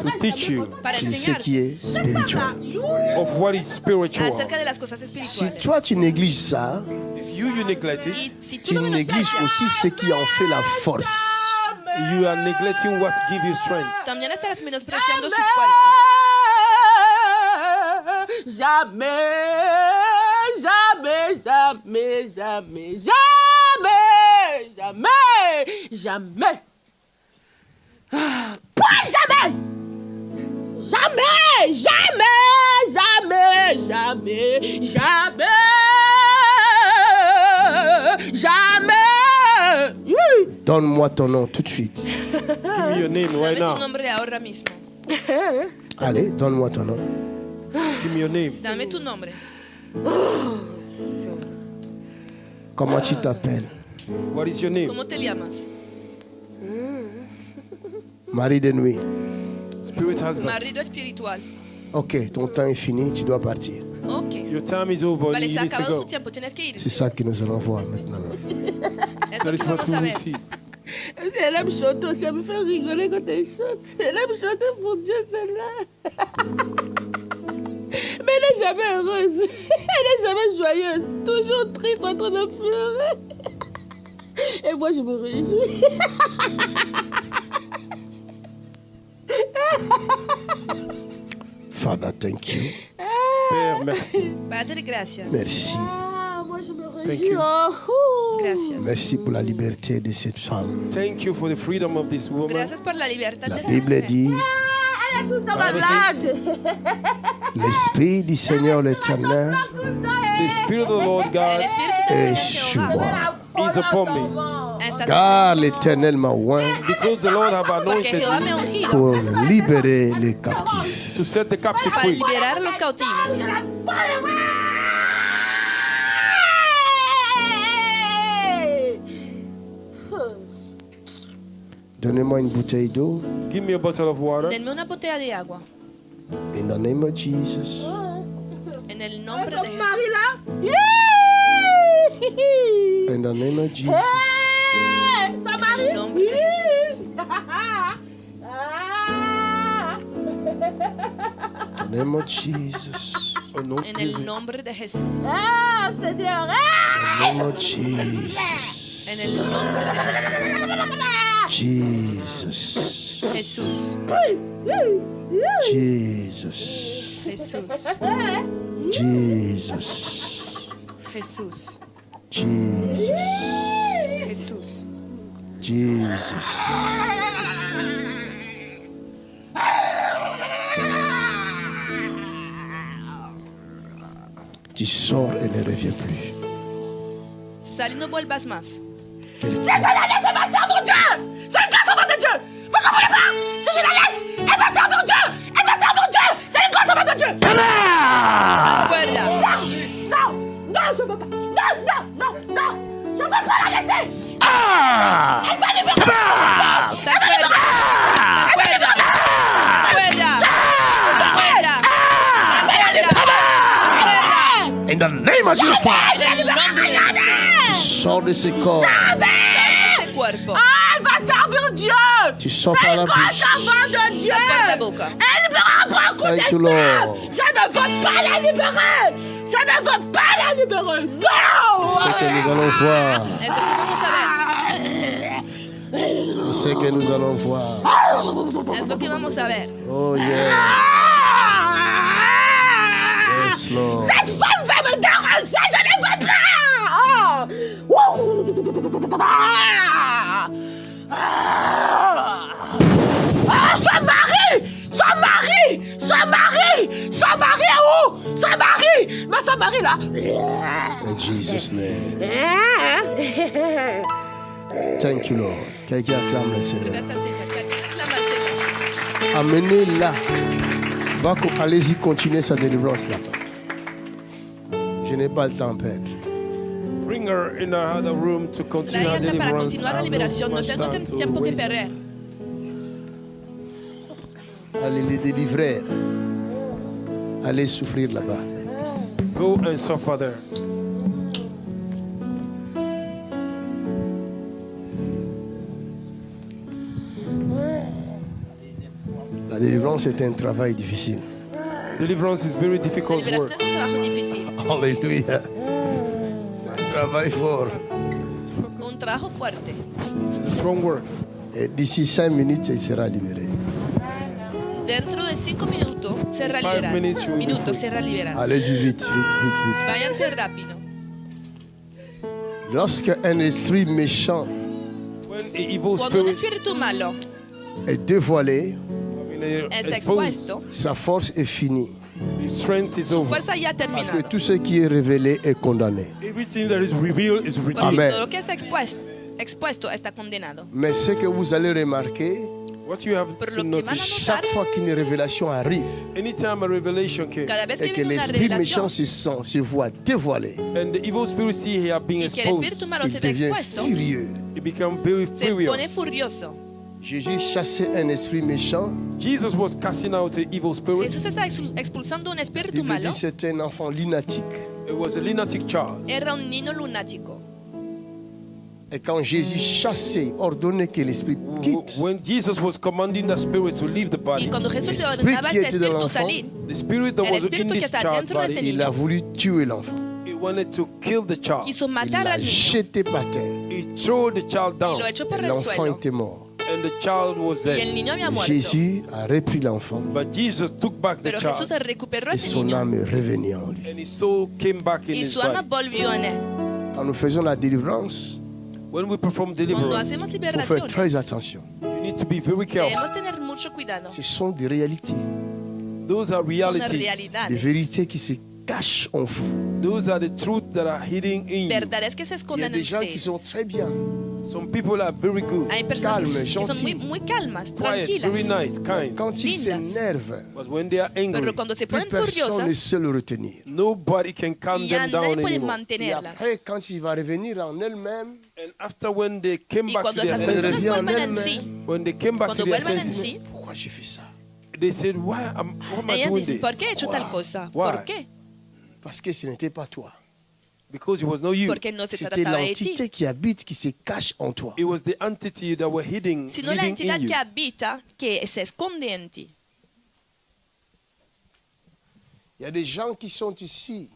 Speaker 3: to teach you
Speaker 2: sur ce qui est spirituel.
Speaker 3: of what is spiritual.
Speaker 4: acerca de las cosas
Speaker 2: Si toi tu négliges ça,
Speaker 3: If you, you neglect it,
Speaker 2: tu négliges aussi ce qui en fait la force.
Speaker 3: You are neglecting what gives you strength.
Speaker 4: también estarás menospreciando su fuerza.
Speaker 7: Jamais, jamais, jamais, jamais, jamais, jamais, jamais. Ah, jamais. Jamais, jamais, jamais, jamais, jamais, jamais.
Speaker 2: Donne-moi ton nom tout de suite.
Speaker 3: Give me your name right
Speaker 4: Dame
Speaker 3: now.
Speaker 4: tu nombre ahora mismo.
Speaker 2: Allez, donne-moi ton nom.
Speaker 3: Give me your name.
Speaker 4: Dame tu nombre.
Speaker 2: Comment tu t'appelles?
Speaker 3: What is your name?
Speaker 4: ¿Cómo te llamas?
Speaker 2: Marie de nuit.
Speaker 3: Spirit husband.
Speaker 4: Marido espiritual.
Speaker 2: Ok, ton temps est fini, tu dois partir.
Speaker 4: Ok.
Speaker 3: Your time is over.
Speaker 4: Vale,
Speaker 3: you
Speaker 4: se ha
Speaker 3: need to
Speaker 4: acabado tu
Speaker 3: go.
Speaker 4: tiempo. Tienes que ir.
Speaker 2: C'est ça que nous allons voir maintenant.
Speaker 4: Es
Speaker 3: That
Speaker 4: lo
Speaker 3: is
Speaker 4: que
Speaker 3: what
Speaker 4: vamos
Speaker 3: we
Speaker 4: a
Speaker 3: will
Speaker 4: ver.
Speaker 3: see.
Speaker 7: Elle aime chanter aussi, elle me fait rigoler quand elle chante. Elle aime chanter pour Dieu, celle-là. Mais elle n'est jamais heureuse. Elle n'est jamais joyeuse. Toujours triste, en train de pleurer. Et moi, je me réjouis.
Speaker 2: Father, thank you.
Speaker 3: Père, merci.
Speaker 4: Padre, gracias.
Speaker 2: Merci.
Speaker 7: Ah, moi, je me
Speaker 3: Thank
Speaker 7: réjouis.
Speaker 3: you.
Speaker 7: Oh.
Speaker 4: Gracias.
Speaker 2: Merci pour la liberté de cette femme.
Speaker 3: Thank you for the freedom of this woman.
Speaker 4: Gracias por la libertad
Speaker 2: La
Speaker 4: de esta
Speaker 2: Bible dit,
Speaker 7: Elle est tout le temps
Speaker 3: Bible
Speaker 7: malade.
Speaker 2: l'Esprit du Seigneur l'Éternel
Speaker 3: The Spirit of the Lord God
Speaker 2: est sur moi.
Speaker 3: Is upon me.
Speaker 4: está
Speaker 2: Car l'Éternel m'a oint
Speaker 3: Because the Lord have
Speaker 4: porque
Speaker 3: anointed
Speaker 4: Jehová me ha
Speaker 3: me
Speaker 4: ungido
Speaker 2: pour libérer les captifs.
Speaker 3: to set the captive
Speaker 4: para
Speaker 3: free.
Speaker 4: liberar a los cautivos.
Speaker 2: Donnez-moi une bouteille d'eau.
Speaker 3: Give me a bottle of water.
Speaker 4: Denme una botella de agua.
Speaker 2: In the name of Jesus.
Speaker 4: En el nombre de Jesús.
Speaker 2: In the name of Jesus.
Speaker 7: Hey, Son
Speaker 4: En
Speaker 7: mari.
Speaker 4: el nombre de Jesús.
Speaker 7: Ah.
Speaker 2: In the name of Jesus.
Speaker 3: No,
Speaker 4: En
Speaker 3: Jesus.
Speaker 4: el nombre de Jesús.
Speaker 7: Ah, Seigneur. Ah.
Speaker 2: In the name of Jesus.
Speaker 4: En el nombre de Jesús.
Speaker 2: Jesus.
Speaker 4: Jesús.
Speaker 2: Jesus.
Speaker 4: Jesús.
Speaker 2: Jesus.
Speaker 4: Jesús.
Speaker 2: Jesus.
Speaker 4: Jesús.
Speaker 2: Jesus. Tu sors et ne reviens plus.
Speaker 4: Sal y no vuelvas más.
Speaker 2: Quelqu'un-
Speaker 7: Si je la laisse, elle va servir Dieu. C'est une grâce enfant de Dieu. Vous comprenez pas? Si je la laisse, elle va servir Dieu. Elle va servir Dieu. C'est une grâce enfant de Dieu. Non, non, je veux pas. Non, non, non, non. Je veux pas la laisser. Elle va libérer.
Speaker 4: Sal fuera. Sal fuera. Sal fuera. Sal fuera. Sal fuera. Sal fuera.
Speaker 2: In the name of Jesus Christ.
Speaker 4: En el nombre de Jesús.
Speaker 2: Tu sors de ce corps.
Speaker 4: Sal de este cuerpo.
Speaker 7: Ah, elle va servir Dieu.
Speaker 2: Tu sors
Speaker 7: C'est
Speaker 2: par la
Speaker 7: une grâce
Speaker 2: bouche.
Speaker 7: enfant de Dieu.
Speaker 4: Sal por la boca.
Speaker 7: Elle libérera pas un coup
Speaker 2: Thank you,
Speaker 7: de fer.
Speaker 2: Lord.
Speaker 7: Je ne veux pas la libérer. Je ne veux pas la libérer. Non.
Speaker 2: C'est que nous allons voir.
Speaker 4: Lo que
Speaker 2: nous allons voir.
Speaker 4: ver. Es lo que vamos a ver.
Speaker 2: Oh yeah.
Speaker 7: Ah.
Speaker 2: Yes, Lord.
Speaker 7: Cette femme va me déranger, je ne veux pas oh. Wouh. Ah. Ah. Ah, son mari Son mari Son mari Son mari est où Son mari Mais son mari là
Speaker 2: In Jesus' name. Thank you, Lord. Quelqu'un acclame le Seigneur. Va co- Allez-y, continuez sa délivrance là. Je n'ai pas le temps à perdre.
Speaker 3: Bring her in another room to continue her
Speaker 4: para
Speaker 3: deliverance.
Speaker 4: continuar liberación. No tengo tiempo que perder.
Speaker 2: Allez les délivrer. Allez souffrir là-bas.
Speaker 3: Go and suffer there.
Speaker 2: La délivrance est un travail difficile.
Speaker 3: Deliverance is very
Speaker 4: La
Speaker 3: difficult work.
Speaker 4: es un trabajo difícil.
Speaker 2: Alléluia. C'est un travail fort.
Speaker 4: Un trabajo fuerte.
Speaker 3: It's a strong work.
Speaker 2: Et d'ici cinq minutes, il sera libéré.
Speaker 4: Dentro de cinco minutos será liberado.
Speaker 3: minutes
Speaker 4: Minutos será liberado.
Speaker 2: Allez-y vite, vite, vite, vite.
Speaker 4: Rápido.
Speaker 2: Lorsque un esprit méchant
Speaker 4: Cuando un espíritu malo
Speaker 2: est dévoilé,
Speaker 3: exposed,
Speaker 4: expuesto,
Speaker 2: sa force est finie.
Speaker 3: his strength is
Speaker 4: su
Speaker 3: over.
Speaker 4: fuerza ya ha
Speaker 2: Parce que tout ce qui est révélé est condamné.
Speaker 3: Everything that is revealed is
Speaker 4: Porque
Speaker 3: redeemed.
Speaker 2: Amen.
Speaker 4: todo lo que está expuesto, expuesto está condenado.
Speaker 2: Mais ce que vous allez remarquer,
Speaker 3: What you have to notice,
Speaker 2: chaque fois qu'une révélation arrive
Speaker 3: anytime a revelation came
Speaker 2: et
Speaker 4: que
Speaker 2: l'esprit méchant se sent, se voit dévoilé,
Speaker 3: and the evil spirit see here being exposed,
Speaker 2: il devient furieux.
Speaker 3: he become very
Speaker 4: se pone
Speaker 3: furious.
Speaker 4: furioso.
Speaker 2: Jésus chassait un esprit méchant.
Speaker 3: Jesus was casting out the evil spirit.
Speaker 4: Jesús está ex- expulsando un
Speaker 2: Il
Speaker 4: espíritu
Speaker 2: dit c'était un enfant lunatique.
Speaker 3: It was a lunatic child.
Speaker 4: Era un niño lunático.
Speaker 2: Et quand Jésus chassait, ordonnait que l'esprit quitte,
Speaker 3: When Jesus was commanding the spirit to leave the
Speaker 4: Y
Speaker 3: body,
Speaker 4: cuando Jesús le
Speaker 2: Espíritu
Speaker 4: ordenaba a
Speaker 2: que
Speaker 4: este
Speaker 2: était dans
Speaker 4: espíritu
Speaker 2: l'enfant,
Speaker 4: salir,
Speaker 3: the spirit that
Speaker 4: El
Speaker 3: was in
Speaker 4: espíritu que
Speaker 3: this
Speaker 4: está
Speaker 3: child
Speaker 4: dentro de
Speaker 3: body,
Speaker 4: este
Speaker 2: il a voulu tuer l'enfant.
Speaker 3: he wanted to kill the child.
Speaker 4: quiso
Speaker 2: Il
Speaker 4: matar
Speaker 2: l'a
Speaker 4: al niño
Speaker 2: jeté par terre.
Speaker 3: He threw the child
Speaker 4: y
Speaker 3: down,
Speaker 4: lo echó por el
Speaker 2: L'enfant
Speaker 4: suelo.
Speaker 2: était mort.
Speaker 3: and the child was
Speaker 4: Y el
Speaker 3: dead.
Speaker 4: niño había muerto.
Speaker 2: Jésus a repris l'enfant
Speaker 3: But Jesus took back the
Speaker 4: Pero Jesús
Speaker 3: child,
Speaker 4: recuperó a
Speaker 2: et
Speaker 4: ese
Speaker 2: son
Speaker 4: niño
Speaker 2: âme en lui.
Speaker 3: and his soul came back in
Speaker 4: y
Speaker 3: his
Speaker 4: su alma
Speaker 3: body.
Speaker 4: volvió en él.
Speaker 2: Quand nous faisons la délivrance,
Speaker 3: When we perform
Speaker 4: Cuando
Speaker 3: deliverance,
Speaker 4: hacemos
Speaker 2: il faut faire très attention.
Speaker 3: you need to be very careful.
Speaker 4: debemos tener mucho cuidado.
Speaker 2: Ce sont des réalités,
Speaker 3: Those are
Speaker 4: Son
Speaker 3: realities.
Speaker 2: des
Speaker 4: realidades.
Speaker 2: vérités qui se cachent en vous.
Speaker 3: Those are the truths that are hidden in you.
Speaker 4: Verdades que se
Speaker 2: Il y a
Speaker 4: esconden en
Speaker 2: des gens qui sont
Speaker 4: ustedes.
Speaker 2: très bien,
Speaker 3: Some people are very good,
Speaker 4: Hay personas que,
Speaker 2: calmes,
Speaker 4: que son muy,
Speaker 2: gentilles.
Speaker 4: muy calmas,
Speaker 3: quiet, very
Speaker 4: tranquilas.
Speaker 3: nice, kind.
Speaker 2: quand ils
Speaker 4: Lindas.
Speaker 2: s'énervent,
Speaker 3: But when they are angry,
Speaker 4: Pero cuando se
Speaker 2: plus
Speaker 4: ponen
Speaker 2: personne ne
Speaker 4: furiosas,
Speaker 2: sait le retenir.
Speaker 3: nobody can calm
Speaker 4: ya
Speaker 3: them
Speaker 4: nadie
Speaker 3: down
Speaker 4: puede
Speaker 3: anymore.
Speaker 2: Et
Speaker 4: mantenerlas.
Speaker 2: après, quand il va revenir en elle-même,
Speaker 3: And after when they came
Speaker 4: Y
Speaker 3: back to their
Speaker 4: esas
Speaker 2: senses.
Speaker 4: personas
Speaker 2: Revient en
Speaker 4: vuelven en
Speaker 2: elle-même.
Speaker 4: sí,
Speaker 3: when they came back
Speaker 4: cuando
Speaker 3: to their
Speaker 4: vuelvan en
Speaker 3: senses,
Speaker 4: sí,
Speaker 2: pourquoi j'ai fait ça?
Speaker 3: they said, "Why am, why am I
Speaker 4: ellas
Speaker 3: doing
Speaker 4: dicen,
Speaker 3: this?
Speaker 4: ¿por qué he hecho tal
Speaker 2: Wow.
Speaker 4: cosa?
Speaker 3: Why?
Speaker 4: ¿Por qué?
Speaker 2: Parce que ce n'était pas toi.
Speaker 3: Because it was not you.
Speaker 4: Porque no se
Speaker 2: C'était
Speaker 4: trataba de ti,
Speaker 2: l'entité qui habite, qui se cache en toi.
Speaker 3: It was the entity that were hidden,
Speaker 4: sino la
Speaker 3: living
Speaker 4: entidad
Speaker 3: in you.
Speaker 4: que habita, que se esconde en ti.
Speaker 2: Il y a des gens qui sont ici,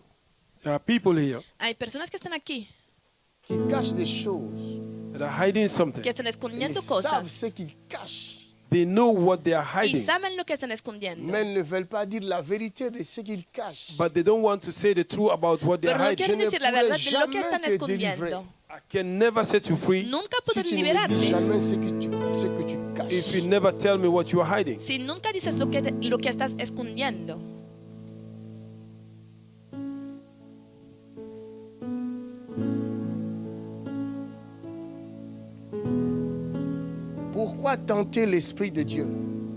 Speaker 3: There are people here
Speaker 4: Hay personas que están aquí,
Speaker 2: qui cachent des choses.
Speaker 3: that are hiding something.
Speaker 4: que están escondiendo cosas
Speaker 3: They know what they are
Speaker 4: y
Speaker 3: hiding,
Speaker 4: saben lo que están escondiendo.
Speaker 2: mais ils ne veulent pas dire la vérité de ce qu'ils cachent.
Speaker 3: but they don't want to say the truth about what they
Speaker 4: Pero
Speaker 3: are
Speaker 4: no
Speaker 3: hiding.
Speaker 4: quieren decir la verdad de lo que están escondiendo.
Speaker 3: I can never set you free
Speaker 4: Nunca
Speaker 2: Si
Speaker 4: podré
Speaker 2: tu ne me dis
Speaker 4: liberarte
Speaker 2: jamais ce que tu, ce que tu caches.
Speaker 3: if you never tell me what you are hiding.
Speaker 4: si nunca dices lo que, lo que estás escondiendo.
Speaker 2: Pourquoi tenter l'Esprit de Dieu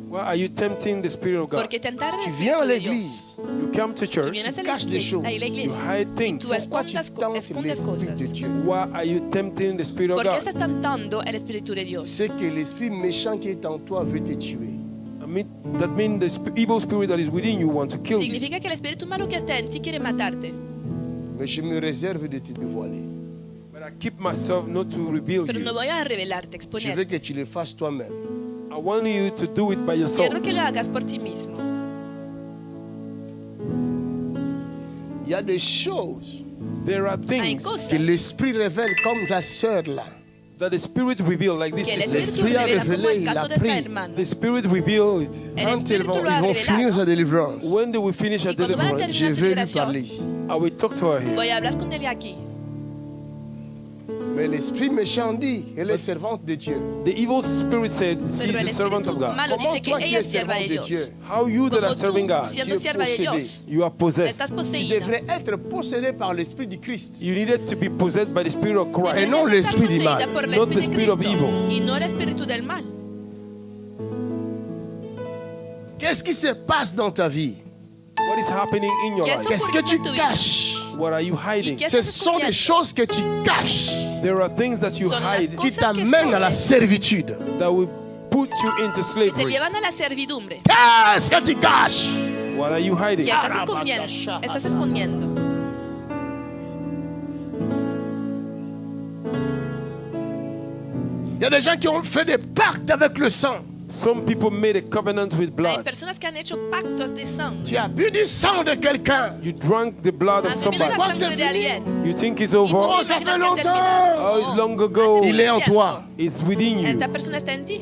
Speaker 3: Why are you tempting the Spirit of God?
Speaker 4: Porque tentar
Speaker 2: Tu viens à l'église,
Speaker 3: You come to
Speaker 4: Tú
Speaker 3: church.
Speaker 4: vienes a la iglesia,
Speaker 3: You hide
Speaker 4: y
Speaker 3: things.
Speaker 4: tú
Speaker 2: pourquoi tu
Speaker 4: escondes, co- escondes
Speaker 2: l'Esprit de
Speaker 4: cosas.
Speaker 2: Dieu?
Speaker 3: Why are you tempting the Spirit of
Speaker 4: ¿Por qué
Speaker 3: God?
Speaker 4: estás tentando el Espíritu de Dios?
Speaker 2: C'est que l'esprit méchant qui est en toi veut te tuer.
Speaker 3: I mean, that means the evil spirit that is within you want to kill you.
Speaker 4: Significa que el Espíritu malo que está en ti quiere matarte.
Speaker 2: Mais je me réserve de te dévoiler.
Speaker 3: But I keep myself not to reveal
Speaker 4: Pero no
Speaker 3: you.
Speaker 4: voy a revelarte,
Speaker 2: Je veux
Speaker 4: exponerte.
Speaker 2: que tu le fasses toi-même.
Speaker 3: I want you to do it by yourself.
Speaker 4: Quiero que lo hagas por ti mismo.
Speaker 2: Il y a des choses
Speaker 3: There are
Speaker 4: Hay
Speaker 3: things
Speaker 4: cosas
Speaker 2: que l'esprit révèle, comme la sœur là.
Speaker 3: that the spirit reveal, like this
Speaker 4: que el
Speaker 3: sister.
Speaker 4: Espíritu
Speaker 2: L'Esprit a
Speaker 4: revela como
Speaker 2: revelé,
Speaker 4: el
Speaker 2: il
Speaker 4: caso
Speaker 2: a
Speaker 4: esta
Speaker 2: pris.
Speaker 4: hermana.
Speaker 3: The spirit reveal it.
Speaker 4: El
Speaker 2: Quand ils
Speaker 4: Espíritu
Speaker 2: vont,
Speaker 4: lo
Speaker 2: ils vont finir
Speaker 4: revelado.
Speaker 2: sa délivrance,
Speaker 3: When they will finish her
Speaker 4: Y cuando van a
Speaker 3: deliverance,
Speaker 2: je
Speaker 4: terminar su
Speaker 2: vais lui
Speaker 4: liberación,
Speaker 2: parler.
Speaker 3: I will talk to her here.
Speaker 4: voy a hablar con él aquí.
Speaker 2: Mais l'esprit méchant dit, elle est servante de Dieu.
Speaker 3: The evil spirit said,
Speaker 4: Pero el
Speaker 3: the servant of God.
Speaker 4: malo
Speaker 2: Comment
Speaker 4: dice que
Speaker 2: toi qui
Speaker 4: ella
Speaker 2: es
Speaker 4: sierva
Speaker 2: servante
Speaker 4: de Dios?
Speaker 3: How you that are serving God,
Speaker 4: siendo
Speaker 2: Tu es
Speaker 4: sierva de
Speaker 2: possédé.
Speaker 4: Dios,
Speaker 3: you are possessed.
Speaker 4: estás
Speaker 2: tu
Speaker 4: poseída.
Speaker 2: devrais être possédé par l'esprit du Christ.
Speaker 3: You needed to be possessed by the spirit of
Speaker 2: Et
Speaker 3: Christ,
Speaker 2: non
Speaker 4: Debes estar
Speaker 2: l'esprit du mal.
Speaker 3: not the spirit of evil.
Speaker 4: Y no el espíritu del mal.
Speaker 2: Qu'est-ce qui se passe dans ta vie?
Speaker 3: What is happening in your
Speaker 4: ¿Qué
Speaker 3: life?
Speaker 2: Qu'est-ce que tu
Speaker 4: tu
Speaker 2: caches?
Speaker 3: What are you
Speaker 4: ¿Y
Speaker 3: hiding?
Speaker 2: Ce sont des choses que tu caches
Speaker 3: There are things that you
Speaker 4: Son las
Speaker 3: hide
Speaker 2: qui
Speaker 4: cosas que
Speaker 2: t'amènent à la servitude.
Speaker 3: that will put you into
Speaker 4: que te
Speaker 3: slavery.
Speaker 4: llevan a la servidumbre.
Speaker 2: Qu'est-ce que tu caches
Speaker 3: What are you hiding?
Speaker 4: ¿Qué estás escondiendo? Estás escondiendo.
Speaker 2: Il y a des gens qui ont fait des pactes avec le sang.
Speaker 3: Some people made a covenant with
Speaker 4: Hay
Speaker 3: blood.
Speaker 4: personas que han hecho pactos de sangre.
Speaker 2: Tu as bu du sang de quelqu'un.
Speaker 3: You drank the blood of somebody.
Speaker 4: la sangre de alguien.
Speaker 3: You think it's over?
Speaker 2: Oh, ça fait longtemps.
Speaker 3: Oh, it's long ago.
Speaker 2: Il est en toi.
Speaker 3: It's within you.
Speaker 4: Esta persona está en ti.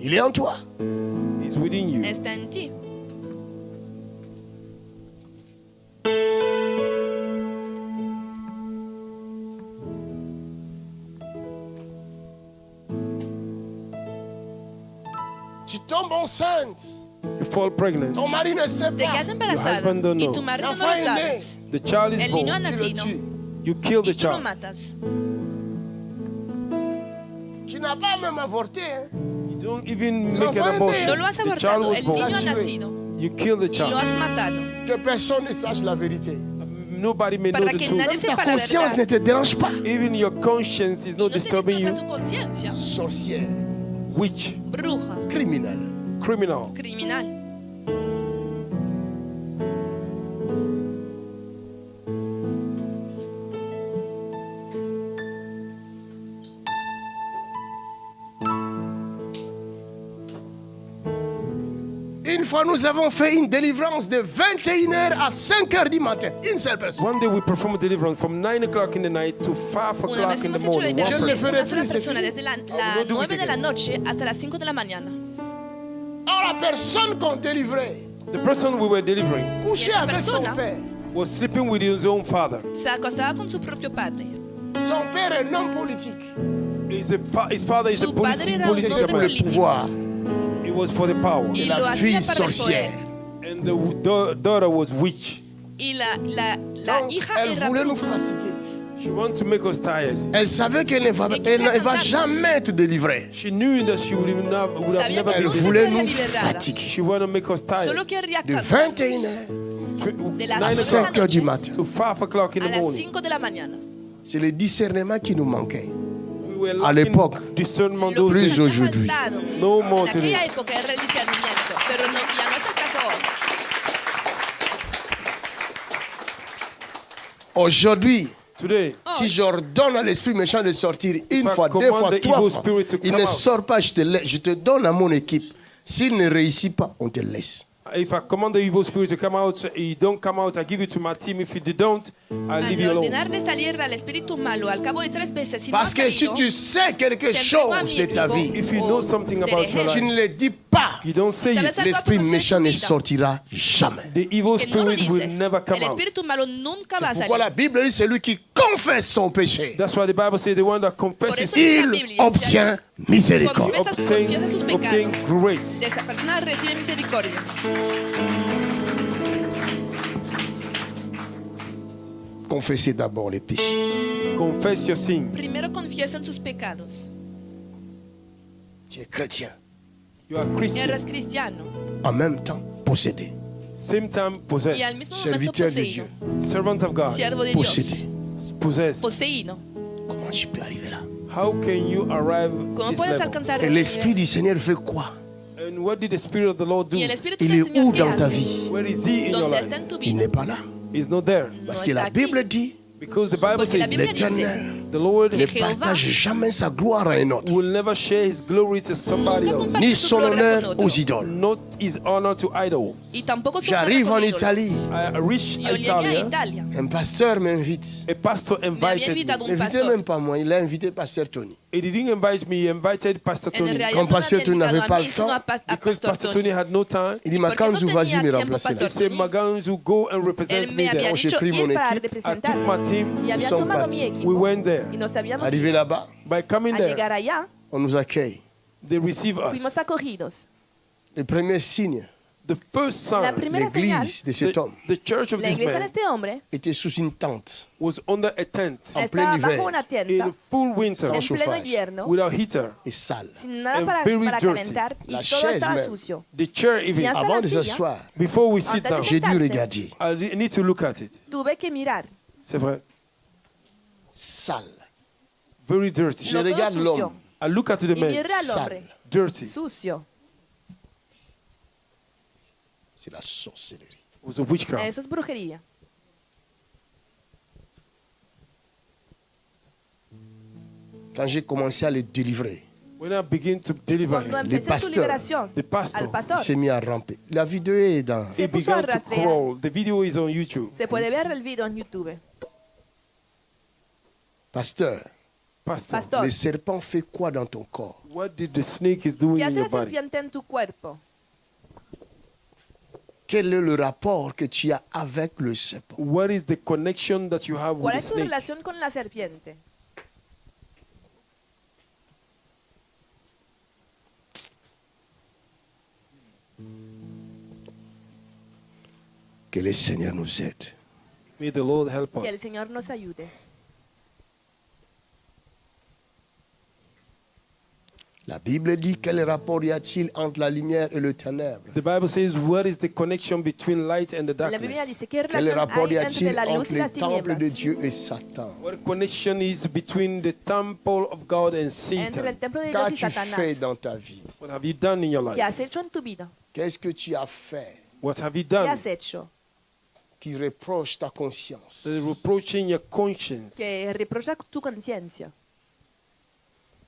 Speaker 2: Il est en toi.
Speaker 3: It's within you.
Speaker 4: Está en ti.
Speaker 2: Tu tombes enceinte.
Speaker 3: You fall pregnant.
Speaker 2: Ton mari ne sait
Speaker 4: Te
Speaker 2: pas.
Speaker 4: quedas embarazada
Speaker 3: husband don't
Speaker 4: y
Speaker 3: know.
Speaker 4: tu marido no lo sabes.
Speaker 3: The child is
Speaker 4: El niño ha
Speaker 3: born.
Speaker 2: Tu le
Speaker 4: nacido.
Speaker 3: You kill the
Speaker 4: y tú lo
Speaker 3: child.
Speaker 4: matas.
Speaker 2: Tu n'as pas même avorté. hein.
Speaker 3: You don't even make an
Speaker 2: est
Speaker 3: abortion.
Speaker 4: No lo has
Speaker 3: The child
Speaker 4: abortado, el
Speaker 3: born.
Speaker 4: niño ha nacido
Speaker 3: You kill the
Speaker 4: y lo
Speaker 3: child.
Speaker 4: has matado.
Speaker 2: Que personne ne sache la vérité.
Speaker 3: Nobody may know the truth.
Speaker 2: Même ta conscience ne te dérange pas.
Speaker 3: Even your conscience is
Speaker 4: Y
Speaker 3: not
Speaker 4: no te
Speaker 3: disturbing you.
Speaker 2: Sorcière,
Speaker 3: Witch,
Speaker 4: Bruja,
Speaker 2: criminel.
Speaker 3: criminal.
Speaker 4: criminal.
Speaker 2: Fois, nous avons fait une délivrance de 21h à 5h du matin. Une seule personne.
Speaker 3: One day we performed deliverance from 9 o'clock in the night to 5
Speaker 4: Una
Speaker 3: o'clock in the
Speaker 4: la
Speaker 3: morning. One
Speaker 2: Yo le ferai
Speaker 4: de
Speaker 3: person.
Speaker 4: una sola
Speaker 2: plus,
Speaker 4: persona desde la,
Speaker 3: it
Speaker 4: 9 de la noche hasta las 5 de la mañana.
Speaker 2: Or, la personne qu'on délivrait
Speaker 3: The person we were delivering
Speaker 2: couchait
Speaker 4: esa
Speaker 2: avec son
Speaker 4: persona-
Speaker 2: père.
Speaker 3: was sleeping with his own father.
Speaker 4: Se acostaba con su propio padre.
Speaker 2: Son père est un homme politique.
Speaker 3: His, a fa- his father is a
Speaker 2: le
Speaker 4: político.
Speaker 2: pouvoir.
Speaker 3: It was for the power.
Speaker 4: Y
Speaker 2: La fille sorcière.
Speaker 3: And the daughter was witch.
Speaker 4: Y la, la, la
Speaker 2: Donc,
Speaker 4: hija
Speaker 2: elle voulait nous fatiguer.
Speaker 3: She wanted to make us tired.
Speaker 2: Elle savait qu'elle ne va,
Speaker 4: Et
Speaker 2: elle ne
Speaker 4: qu'elle
Speaker 2: va jamais être délivrée.
Speaker 3: She knew that she would have, not, would have never
Speaker 2: Elle voulait nous fatiguer.
Speaker 3: She wanted to make us tired.
Speaker 2: De
Speaker 4: cansar
Speaker 2: 21h
Speaker 3: Tw-
Speaker 4: de las
Speaker 2: à
Speaker 3: 9
Speaker 4: cinco de la
Speaker 2: 5h du matin.
Speaker 3: to 5 o'clock in the morning.
Speaker 4: 5 de la mañana.
Speaker 2: C'est le discernement qui nous manquait. À l'époque, plus aujourd'hui. Aujourd'hui,
Speaker 3: Today,
Speaker 2: si j'ordonne à l'esprit méchant de sortir une
Speaker 3: I
Speaker 2: fois, deux
Speaker 3: command
Speaker 2: fois,
Speaker 3: the
Speaker 2: trois
Speaker 3: evil
Speaker 2: fois, il
Speaker 3: come
Speaker 2: ne
Speaker 3: out.
Speaker 2: sort pas, je te, laisse- je te donne à mon équipe. S'il ne réussit pas, on te laisse.
Speaker 3: if I command the evil spirit to come out, you don't come out, I give it to my team. If you don't,
Speaker 4: Al
Speaker 3: alone.
Speaker 4: ordenarle salir al espíritu malo al cabo de tres veces, si no
Speaker 2: Parce que si tu sais quelque chose de ta vie,
Speaker 3: If you know something about your
Speaker 2: tu
Speaker 3: life,
Speaker 2: ne le dis pas,
Speaker 3: you don't say
Speaker 4: ¿Sabes
Speaker 3: it.
Speaker 4: algo
Speaker 2: l'esprit méchant ne sortira jamais.
Speaker 3: The evil spirit will never come
Speaker 4: el
Speaker 3: out.
Speaker 4: espíritu malo nunca va a
Speaker 2: Pourquoi la. Bible dit celui qui confesse son péché,
Speaker 3: That's why the Bible says the one that confesses
Speaker 2: il obtient miséricorde.
Speaker 3: Grace.
Speaker 4: Esa persona recibe misericordia.
Speaker 2: Confessez d'abord les péchés.
Speaker 3: Confess your sin.
Speaker 4: Primero confiesan sus pecados.
Speaker 2: Tu es chrétien.
Speaker 3: You are Christian.
Speaker 4: Eres cristiano
Speaker 2: En même temps, possédé.
Speaker 3: Same time
Speaker 4: y al
Speaker 3: possessed.
Speaker 4: mismo
Speaker 2: Serviteur de. Dieu.
Speaker 3: Servant of God.
Speaker 4: Siervo de Dios.
Speaker 2: Possédé.
Speaker 3: Possessed.
Speaker 4: Poseído.
Speaker 2: Comment tu peux arriver là?
Speaker 3: How can you arrive
Speaker 4: ¿Cómo
Speaker 3: this
Speaker 4: puedes
Speaker 3: level?
Speaker 4: alcanzar
Speaker 2: Et l'Esprit du Seigneur fait quoi?
Speaker 3: And what did the Spirit of the Lord do?
Speaker 4: Y el Espíritu
Speaker 2: Il est où
Speaker 4: ¿qué
Speaker 2: dans ta vie?
Speaker 3: Where is He in your
Speaker 4: ¿Dónde
Speaker 3: life?
Speaker 2: Il n'est pas là.
Speaker 3: Not there.
Speaker 2: Parce que la. Bible dit
Speaker 3: Because the Bible
Speaker 4: la
Speaker 2: l'éternel
Speaker 3: the Lord
Speaker 2: ne partage jamais sa gloire à un autre,
Speaker 3: will never share His glory to somebody else,
Speaker 2: ni son honneur aux idoles.
Speaker 3: not His honor to idols.
Speaker 2: J'arrive en Italie.
Speaker 3: I
Speaker 4: a
Speaker 3: Italia.
Speaker 2: Un pasteur m'invite.
Speaker 3: A pastor invited me.
Speaker 2: même pas moi, il a invité pasteur Tony.
Speaker 3: He didn't invite me, he invited Pastor Tony.
Speaker 2: pasteur Tony n'avait pas le temps,
Speaker 3: Because
Speaker 4: Pastor Tony.
Speaker 3: Had no time.
Speaker 2: Il dit,
Speaker 4: ¿Por qué
Speaker 2: Makanzu,
Speaker 4: no
Speaker 2: vas-y me remplacer.
Speaker 3: He said, Maganzu, go and represent me there.
Speaker 2: Oh, j'ai pris mon équipe.
Speaker 3: I took my team.
Speaker 2: Partis.
Speaker 3: We went there.
Speaker 4: Y nos habíamos
Speaker 2: Arrivé là-bas,
Speaker 3: By coming
Speaker 4: Al
Speaker 3: there,
Speaker 4: llegar allá,
Speaker 2: on nous accueille.
Speaker 3: they receive us.
Speaker 4: fuimos acogidos.
Speaker 2: Le premier signe,
Speaker 3: The first
Speaker 4: La
Speaker 3: sign,
Speaker 4: primera señal,
Speaker 2: l'église de cet
Speaker 3: the,
Speaker 2: homme
Speaker 3: the church of
Speaker 4: la
Speaker 3: this
Speaker 4: iglesia de
Speaker 3: man
Speaker 4: este hombre
Speaker 2: était sous une tente.
Speaker 3: was under a tent
Speaker 2: En plein
Speaker 4: estaba
Speaker 2: hiver.
Speaker 4: bajo una tienda
Speaker 3: in full winter
Speaker 2: Sans
Speaker 4: en
Speaker 2: chauffage.
Speaker 4: pleno invierno,
Speaker 3: without heater.
Speaker 2: et sale.
Speaker 4: sin nada
Speaker 3: and
Speaker 4: para,
Speaker 3: very
Speaker 4: para
Speaker 3: dirty.
Speaker 4: calentar y
Speaker 2: La
Speaker 4: todo
Speaker 2: chaise
Speaker 4: estaba
Speaker 2: même.
Speaker 4: sucio.
Speaker 3: The chair even.
Speaker 4: Hasta
Speaker 2: Avant
Speaker 4: la
Speaker 2: de
Speaker 4: silla,
Speaker 2: s'asseoir,
Speaker 3: Before we sit
Speaker 4: Antes de
Speaker 3: down,
Speaker 2: j'ai dû regarder.
Speaker 3: I re- need to look at it.
Speaker 4: tuve que mirar.
Speaker 3: C'est vrai.
Speaker 2: Sale.
Speaker 3: Very dirty.
Speaker 2: Je regarde l'homme.
Speaker 3: I look at the man.
Speaker 2: Sale.
Speaker 3: Dirty.
Speaker 4: sucio.
Speaker 2: C'est la sorcellerie.
Speaker 3: It was a witchcraft.
Speaker 4: Eso es brujería.
Speaker 2: Quand j'ai commencé à le délivrer,
Speaker 3: When I begin to deliver him,
Speaker 4: su
Speaker 2: pasteurs.
Speaker 4: liberación
Speaker 3: the pastor,
Speaker 4: al pastor,
Speaker 2: il s'est mis à ramper. La vidéo est dans.
Speaker 4: se
Speaker 3: began to crawl. The video is on YouTube.
Speaker 4: Se puede ver el video en YouTube.
Speaker 2: Pasteur,
Speaker 3: Pastor,
Speaker 4: Pastor,
Speaker 2: le serpent fait quoi dans ton corps?
Speaker 3: What did the snake is doing
Speaker 4: ¿qué
Speaker 3: in your body?
Speaker 4: tu cuerpo?
Speaker 2: Quel est le rapport que tu as avec le serpent?
Speaker 3: What is the connection that you have with
Speaker 4: ¿Cuál
Speaker 3: the
Speaker 4: es tu
Speaker 3: snake?
Speaker 4: relación con la serpiente?
Speaker 2: Que le Seigneur nous aide.
Speaker 3: May the Lord help
Speaker 4: Que el
Speaker 3: us.
Speaker 4: Señor nos ayude.
Speaker 2: La Bible dit quel rapport y a-t-il entre la lumière et le ténèbre?
Speaker 3: The Bible says, what is the connection between light and the
Speaker 4: La Biblia
Speaker 3: darkness?
Speaker 4: dice, ¿qué
Speaker 2: Quel
Speaker 4: relación
Speaker 2: rapport y a-t-il
Speaker 4: la
Speaker 2: entre le temple de? Dieu et Satan?
Speaker 3: What connection is between the temple of God and Satan?
Speaker 2: Qu'as-tu fait dans ta vie?
Speaker 3: What have you done in your
Speaker 4: ¿Qué
Speaker 3: life?
Speaker 4: has hecho en tu vida?
Speaker 2: Qu'est-ce que tu as fait
Speaker 3: What have you
Speaker 4: ¿Qué
Speaker 3: done?
Speaker 4: has hecho?
Speaker 2: qui reproche ta conscience?
Speaker 3: Reproaching your conscience.
Speaker 4: Que reprocha tu conciencia.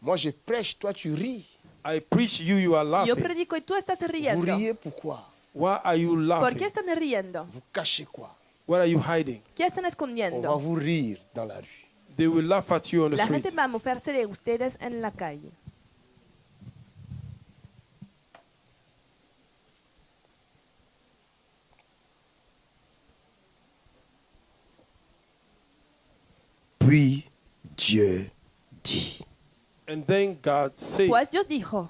Speaker 2: Moi, je prêche, toi, tu ris.
Speaker 3: I preach you, you are
Speaker 4: Yo
Speaker 3: laughing.
Speaker 4: predico y tú estás
Speaker 2: Vous
Speaker 4: riendo.
Speaker 2: riez pourquoi
Speaker 3: Why are you
Speaker 4: ¿Por
Speaker 3: laughing?
Speaker 4: qué están riendo?
Speaker 2: Vous cachez quoi?
Speaker 3: What are you hiding?
Speaker 4: ¿Qué están
Speaker 2: On va
Speaker 4: escondiendo?
Speaker 2: vous rire dans la rue.
Speaker 3: They will laugh at you on the
Speaker 4: La
Speaker 3: street.
Speaker 4: gente va a mofarse de ustedes en la calle.
Speaker 2: Puis Dieu dit.
Speaker 3: And then God said,
Speaker 4: Pues Dios dijo,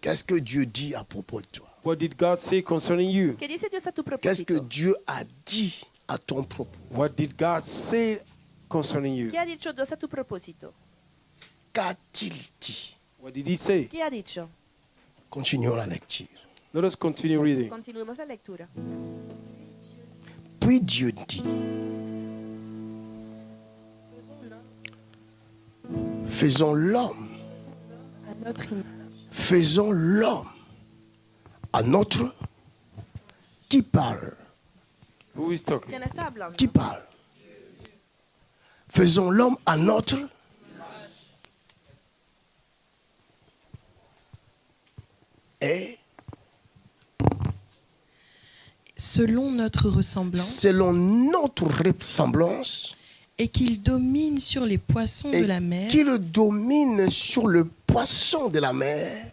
Speaker 2: Qu'est-ce que Dieu dit à propos de toi?
Speaker 3: What did God say concerning you?
Speaker 4: ¿qué dice Dios a tu
Speaker 2: Qu'est-ce que? Dieu a dit à ton propos?
Speaker 3: What did God say concerning you?
Speaker 4: ¿Qué ha dicho Dios a tu propósito?
Speaker 2: Qu'a-t-il dit?
Speaker 3: What did He say?
Speaker 4: ¿Qué ha dicho?
Speaker 2: Continuons la lecture.
Speaker 3: Let us continue reading.
Speaker 4: Continuemos la lectura.
Speaker 2: Puis Dieu dit. Faisons l'homme. Faisons l'homme à notre. Qui parle? Qui parle? Faisons l'homme à notre. Et
Speaker 8: selon notre ressemblance,
Speaker 2: selon notre ressemblance,
Speaker 8: et qu'il domine sur les poissons
Speaker 2: et
Speaker 8: de la mer,
Speaker 2: qu'il domine sur le poisson de la mer,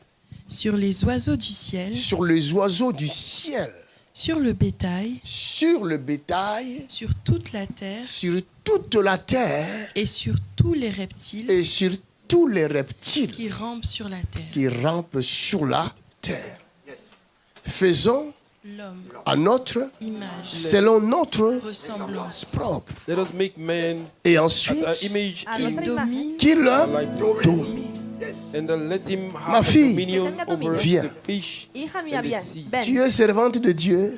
Speaker 8: sur les oiseaux du ciel,
Speaker 2: sur les oiseaux du ciel,
Speaker 8: sur le bétail,
Speaker 2: sur le bétail,
Speaker 8: sur toute la terre.
Speaker 2: Sur toute la terre.
Speaker 8: Et sur tous les reptiles
Speaker 2: et sur tous les reptiles
Speaker 8: qui rampent sur la terre.
Speaker 2: qui rampent sur la terre. Faisons
Speaker 8: L'homme,
Speaker 2: à notre,
Speaker 8: image,
Speaker 2: selon notre
Speaker 8: ressemblance,
Speaker 2: propre.
Speaker 3: Let us make man
Speaker 2: Et ensuite,
Speaker 3: our image
Speaker 4: nuestra imagen.
Speaker 8: domine
Speaker 2: qu'il
Speaker 3: like
Speaker 2: domine.
Speaker 3: and then let him
Speaker 2: Ma fille.
Speaker 3: over.
Speaker 2: Viens.
Speaker 3: the fish
Speaker 4: Hija mía,
Speaker 3: and the
Speaker 4: bien.
Speaker 3: sea.
Speaker 4: Ven.
Speaker 2: Tu es servante de Dieu.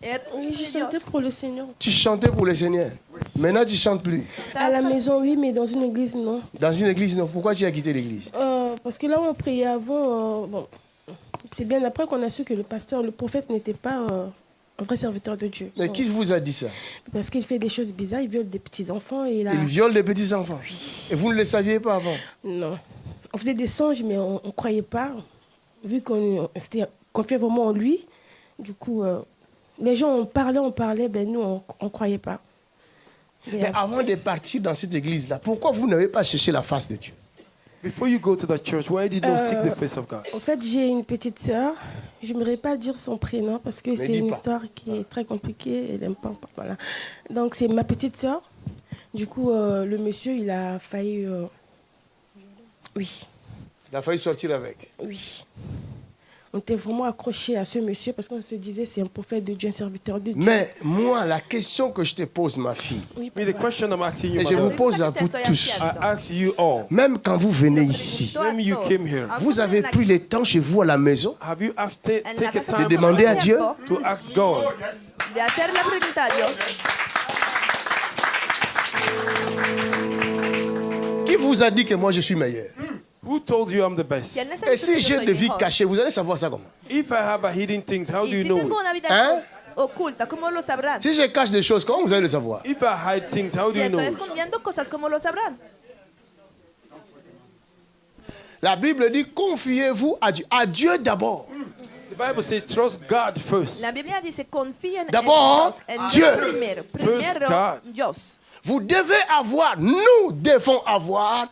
Speaker 4: Er-
Speaker 1: Oui, je chantais pour le Seigneur.
Speaker 2: Tu chantais pour le Seigneur. Maintenant, tu chantes plus.
Speaker 1: À la maison, oui, mais dans une église, non.
Speaker 2: Dans une église, non. Pourquoi tu as quitté l'église?
Speaker 1: Euh, parce que là où on priait avant, euh, bon, c'est bien après qu'on a su que le pasteur, le prophète n'était pas euh, un vrai serviteur de Dieu.
Speaker 2: Mais qui vous a dit ça?
Speaker 1: Parce qu'il fait des choses bizarres, il viole des petits-enfants et il
Speaker 2: viole les petits-enfants. Et vous ne le saviez pas avant?
Speaker 1: Non. On faisait des songes, mais on ne croyait pas, vu qu'on s'était confié vraiment en lui. Du coup, euh, les gens, on parlait, on parlait, ben nous, on ne croyait pas. Et,
Speaker 2: Mais avant de partir dans cette église-là, pourquoi vous n'avez pas cherché la face de Dieu?
Speaker 3: Before you go to that church, why did you not seek the
Speaker 1: Euh,
Speaker 3: face of God?
Speaker 1: En fait, j'ai une petite sœur. Je n'aimerais pas dire son prénom parce que c'est une
Speaker 2: pas.
Speaker 1: histoire qui est très compliquée. Elle pas. Voilà. Donc, c'est ma petite sœur. Du coup, euh, le monsieur, il a failli. euh, Oui,
Speaker 2: Il a failli sortir avec.
Speaker 1: oui. On était vraiment accrochés à ce monsieur parce qu'on se disait c'est un prophète de Dieu, un serviteur de Dieu.
Speaker 2: Mais moi, la question que je te pose, ma fille,
Speaker 1: Oui,
Speaker 3: Me, the
Speaker 1: papa.
Speaker 3: question I'm asking you,
Speaker 2: et je vous pose à vous tous,
Speaker 3: I ask you all,
Speaker 2: même quand vous venez ici,
Speaker 3: when you came here,
Speaker 2: vous avez pris le temps chez vous à la maison
Speaker 3: have you asked, ta-
Speaker 4: En la
Speaker 3: take a
Speaker 4: casa
Speaker 2: de demander à Dieu?
Speaker 3: to ask God?
Speaker 4: De hacer la pregunta a Dios.
Speaker 2: Qui vous a dit que moi je suis meilleur?
Speaker 3: Who told you I'm the best?
Speaker 4: ¿Quién les ha
Speaker 2: Et si j'ai des vies cachées, vous allez savoir ça comment
Speaker 3: If I have a hidden things, how do you
Speaker 4: si
Speaker 3: know it?
Speaker 2: Hein?
Speaker 4: oculta, ¿cómo lo sabrán?
Speaker 2: Si je cache des choses, comment vous allez le savoir?
Speaker 3: If I hide things, how do
Speaker 4: Si
Speaker 3: you know
Speaker 4: estoy
Speaker 3: it?
Speaker 4: escondiendo cosas, ¿cómo lo sabrán?
Speaker 2: La Bible dit confiez-vous à Dieu. À Dieu d'abord.
Speaker 3: The Bible says trust God first.
Speaker 4: La Biblia dice confíen en
Speaker 2: D'abord,
Speaker 4: Dios,
Speaker 2: Dieu.
Speaker 4: Primero. Primero. Dios.
Speaker 2: Vous devez avoir, nous devons avoir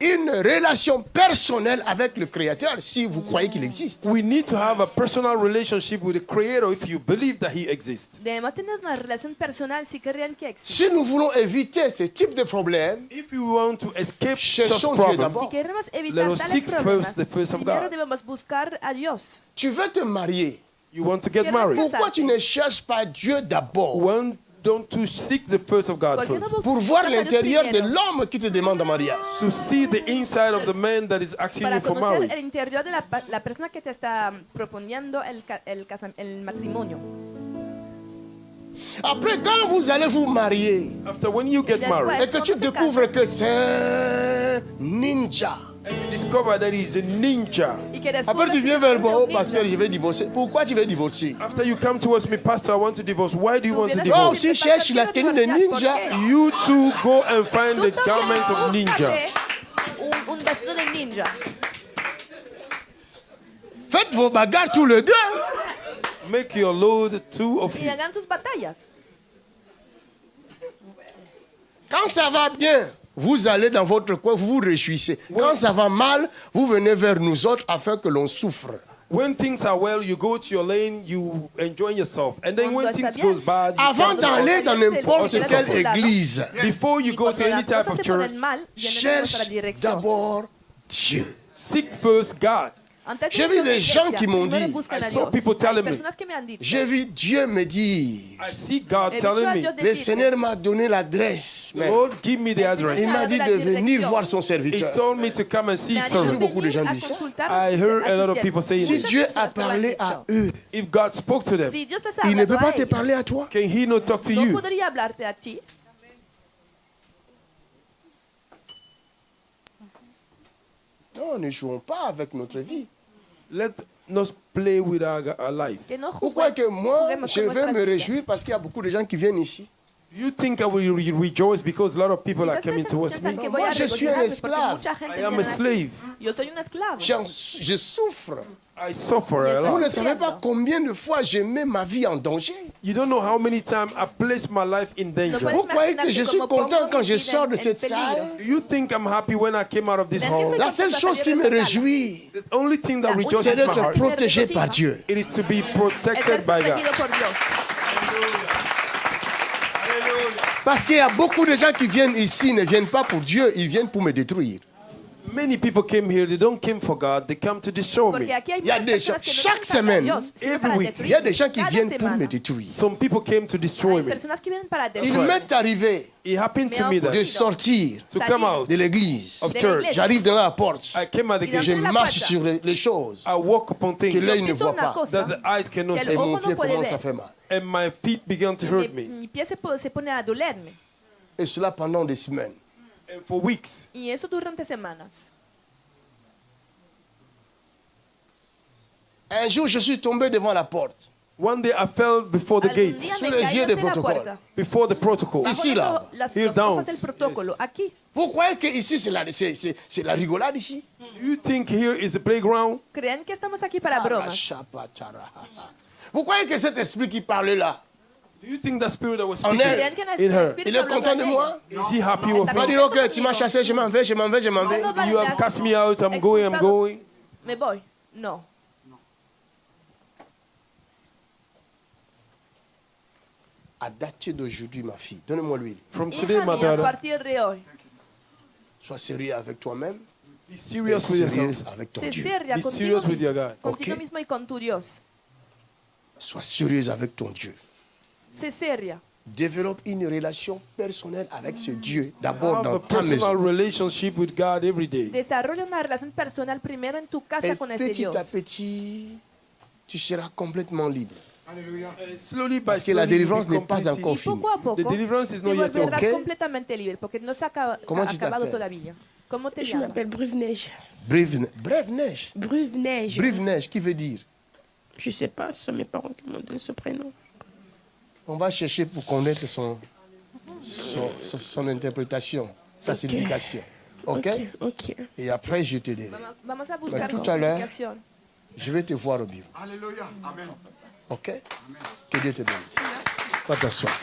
Speaker 2: une relation personnelle avec le Créateur si vous croyez qu'il existe.
Speaker 3: We need to have a personal relationship with the Creator if you believe that He exists.
Speaker 4: Debemos tener una relación personal si creen que existe.
Speaker 2: Si nous voulons éviter ce type de problème,
Speaker 3: If you want to escape such
Speaker 2: Dieu
Speaker 3: problems,
Speaker 2: d'abord.
Speaker 4: Si queremos
Speaker 3: Let
Speaker 4: evitar
Speaker 3: us
Speaker 4: tales
Speaker 3: seek
Speaker 4: problemas,
Speaker 3: first the face of
Speaker 4: primero debemos buscar a Dios.
Speaker 2: tu veux te marier.
Speaker 3: you want to get married.
Speaker 2: Pourquoi tu ne cherches pas Dieu d'abord?
Speaker 3: Don't to seek the face of God
Speaker 4: ¿Por qué no
Speaker 3: first?
Speaker 2: pour voir l'intérieur de l'homme qui te demande en mariage
Speaker 3: To see the inside of the man that is asking
Speaker 4: Para
Speaker 3: you for
Speaker 4: conocer
Speaker 3: marriage.
Speaker 4: el interior de la, persona que te está proponiendo el matrimonio.
Speaker 2: Après, quand vous allez vous marier
Speaker 3: After when you get
Speaker 4: That's
Speaker 3: married
Speaker 2: et que tu découvres que c'est un ninja,
Speaker 3: and you discover that he's a ninja.
Speaker 2: Après tu viens vers moi, oh pasteur, je vais divorcer. Pourquoi tu veux divorcer?
Speaker 3: After you come towards me, Pastor, I want to divorce. Why do you want to
Speaker 2: Toi
Speaker 3: divorce?
Speaker 4: y
Speaker 2: aussi cherche
Speaker 4: "Pastor,
Speaker 2: la tenue de
Speaker 4: divorciar".
Speaker 2: ninja.
Speaker 3: You too go and find the garment of ninja.
Speaker 4: un vestido de ninja.
Speaker 2: Faites vos bagarres tous les deux.
Speaker 3: Make your load two of
Speaker 4: Y
Speaker 3: you.
Speaker 4: hagan sus batallas.
Speaker 2: Quand ça va bien, vous allez dans votre coin, vous vous réjouissez. Quand ça va mal, vous venez vers nous autres afin que l'on souffre.
Speaker 3: When things are well, you go to your lane, you enjoy yourself. And then when things goes bad, you
Speaker 2: Avant d'aller dans n'importe quelle
Speaker 4: le
Speaker 2: église,
Speaker 3: Before you go to any type of church,
Speaker 2: cherche d'abord Dieu.
Speaker 3: seek first God.
Speaker 2: J'ai vu des gens qui m'ont dit. J'ai vu Dieu me dire,
Speaker 3: I see God
Speaker 4: He dicho
Speaker 3: telling
Speaker 4: a
Speaker 3: me,
Speaker 4: Dios
Speaker 2: le Seigneur m'a donné l'adresse.
Speaker 3: the Lord, give me the address.
Speaker 2: Il m'a dit de venir voir son
Speaker 3: He
Speaker 2: serviteur.
Speaker 3: told me to come and see
Speaker 4: me ha
Speaker 2: J'ai vu
Speaker 3: someone.
Speaker 2: beaucoup de gens dire ça.
Speaker 4: consultar
Speaker 3: I
Speaker 4: a su-
Speaker 3: heard
Speaker 4: a
Speaker 3: a lot
Speaker 4: su
Speaker 3: of people saying
Speaker 2: Si. Dieu a parlé à eux,
Speaker 3: If God spoke to them,
Speaker 4: Si Dios les ha
Speaker 2: il ne peut pas te parler à toi.
Speaker 3: can He not talk to
Speaker 4: no
Speaker 3: you?
Speaker 4: podría hablarte a ti.
Speaker 2: Non, ne jouons pas avec notre vie.
Speaker 3: Let us play with our, our life.
Speaker 4: Que
Speaker 2: moi, je vais me réjouir parce qu'il y a beaucoup de gens qui viennent ici?
Speaker 3: You think I will re- rejoice because a lot of people are coming towards me?
Speaker 2: No, moi, je suis un esclave.
Speaker 3: I am a slave.
Speaker 4: Yo soy un esclavo.
Speaker 2: J'en- Je souffre.
Speaker 3: I suffer a
Speaker 2: Vous
Speaker 3: lot.
Speaker 2: ne savez pas combien de fois j'ai mis ma vie en danger.
Speaker 3: You don't know how many times I placed my life in danger.
Speaker 2: Vous croyez que je suis content quand je sors de cette salle?
Speaker 3: You think I'm happy when I came out of this hall?
Speaker 2: La seule chose qui me réjouit,
Speaker 3: The only thing that rejoices
Speaker 2: c'est
Speaker 3: my
Speaker 2: d'être
Speaker 3: heart
Speaker 2: protégé par Dieu.
Speaker 3: it is to be protected by God.
Speaker 4: protegido por Dios.
Speaker 2: Parce qu'il y a beaucoup de gens qui viennent ici, ne viennent pas pour Dieu, ils viennent pour me détruire.
Speaker 3: Many people came here, they don't come for God, they come to destroy me.
Speaker 2: Il y a des gens- chaque semaine, Il y a des gens qui viennent pour me détruire.
Speaker 3: Some people came to destroy me.
Speaker 2: Il m'est arrivé
Speaker 3: It happened to me that
Speaker 2: de sortir
Speaker 3: to come out
Speaker 2: de l'église. J'arrive dans la porte,
Speaker 3: I came at the gate.
Speaker 2: je marche sur les, les choses
Speaker 3: I walk upon
Speaker 2: que
Speaker 3: things
Speaker 2: l'œil ne voit pas.
Speaker 3: that the eyes cannot see,
Speaker 2: Et mon pied commence à faire mal.
Speaker 3: and my feet began to hurt me.
Speaker 2: Et cela pendant des semaines.
Speaker 3: And for weeks,
Speaker 4: Y eso durante semanas.
Speaker 2: Un jour, je suis tombé devant la porte.
Speaker 3: one day I fell before the
Speaker 4: Algún
Speaker 3: gate,
Speaker 4: día
Speaker 2: Sous
Speaker 4: me
Speaker 2: les
Speaker 4: caí
Speaker 2: yeux des
Speaker 4: ante la
Speaker 2: protocoles.
Speaker 4: puerta.
Speaker 3: before the protocol.
Speaker 4: Bajo
Speaker 2: Ici, là.
Speaker 4: las-
Speaker 3: Here
Speaker 4: los ojos
Speaker 3: down.
Speaker 4: del protocolo.
Speaker 3: Yes.
Speaker 4: Aquí.
Speaker 2: Vous croyez que ici, c'est la, c'est- c'est- c'est la rigolade ici?
Speaker 3: Do you think here is the playground?
Speaker 4: Creen que estamos aquí para bromas?
Speaker 2: Arachapachara. Vous croyez que cet esprit qui parle là,
Speaker 3: Do you think the spirit that was
Speaker 2: En
Speaker 3: speaking
Speaker 2: elle.
Speaker 4: Creen que el
Speaker 3: in her,
Speaker 2: il est content
Speaker 4: en
Speaker 2: de moi?
Speaker 3: is he happy with
Speaker 2: Il va
Speaker 3: me?
Speaker 2: dire, ok, tu m'as chassé, je m'en vais, je m'en vais, je m'en vais.
Speaker 3: You have cast me out, I'm going, I'm going.
Speaker 4: Me voy. No.
Speaker 2: À dater d'aujourd'hui, ma fille, donne-moi l'huile.
Speaker 3: From today,
Speaker 4: Hija
Speaker 3: my
Speaker 4: mía, a
Speaker 3: daughter,
Speaker 4: partir de hoy,
Speaker 2: Sois sérieux avec toi-même.
Speaker 3: be serious with yourself.
Speaker 2: avec ton Dieu.
Speaker 3: Be serious with your God.
Speaker 4: contigo
Speaker 2: Ok?
Speaker 4: mismo y con tu Dios.
Speaker 2: Sois sérieuse avec ton Dieu. Développe une relation personnelle avec ce Dieu, d'abord dans
Speaker 3: a
Speaker 2: ta maison.
Speaker 3: relationship with God every day.
Speaker 4: Desarrolla una relación personal primero en tu casa
Speaker 2: Et
Speaker 4: con este
Speaker 2: petit
Speaker 4: Dios.
Speaker 2: à petit, tu seras complètement libre.
Speaker 3: And slowly by
Speaker 2: Parce que la
Speaker 3: slowly,
Speaker 2: délivrance n'est pas encore
Speaker 4: Y
Speaker 2: finie.
Speaker 4: poco a poco
Speaker 3: The deliverance is
Speaker 4: te
Speaker 3: not yet
Speaker 4: volverás completamente libre porque no se ha acaba-
Speaker 2: Comment
Speaker 4: ha
Speaker 2: tu
Speaker 4: acabado
Speaker 2: t'appelles
Speaker 4: todavía. ¿Cómo te
Speaker 9: Je
Speaker 4: llamas?
Speaker 9: m'appelle Bruve-Neige.
Speaker 2: Brève, brève neige.
Speaker 9: Bruve-Neige.
Speaker 2: Brive neige, qui veut dire?
Speaker 9: Je sais pas, ce sont mes parents qui m'ont donné ce prénom.
Speaker 2: On va chercher pour connaître son, son, son- son interprétation, sa signification. OK? Et après, je te dirai.
Speaker 4: Buscar
Speaker 2: tout à l'heure. Je vais te voir au bureau. Alléluia. Amen. OK? Que Dieu te bénisse. Va t'asseoir.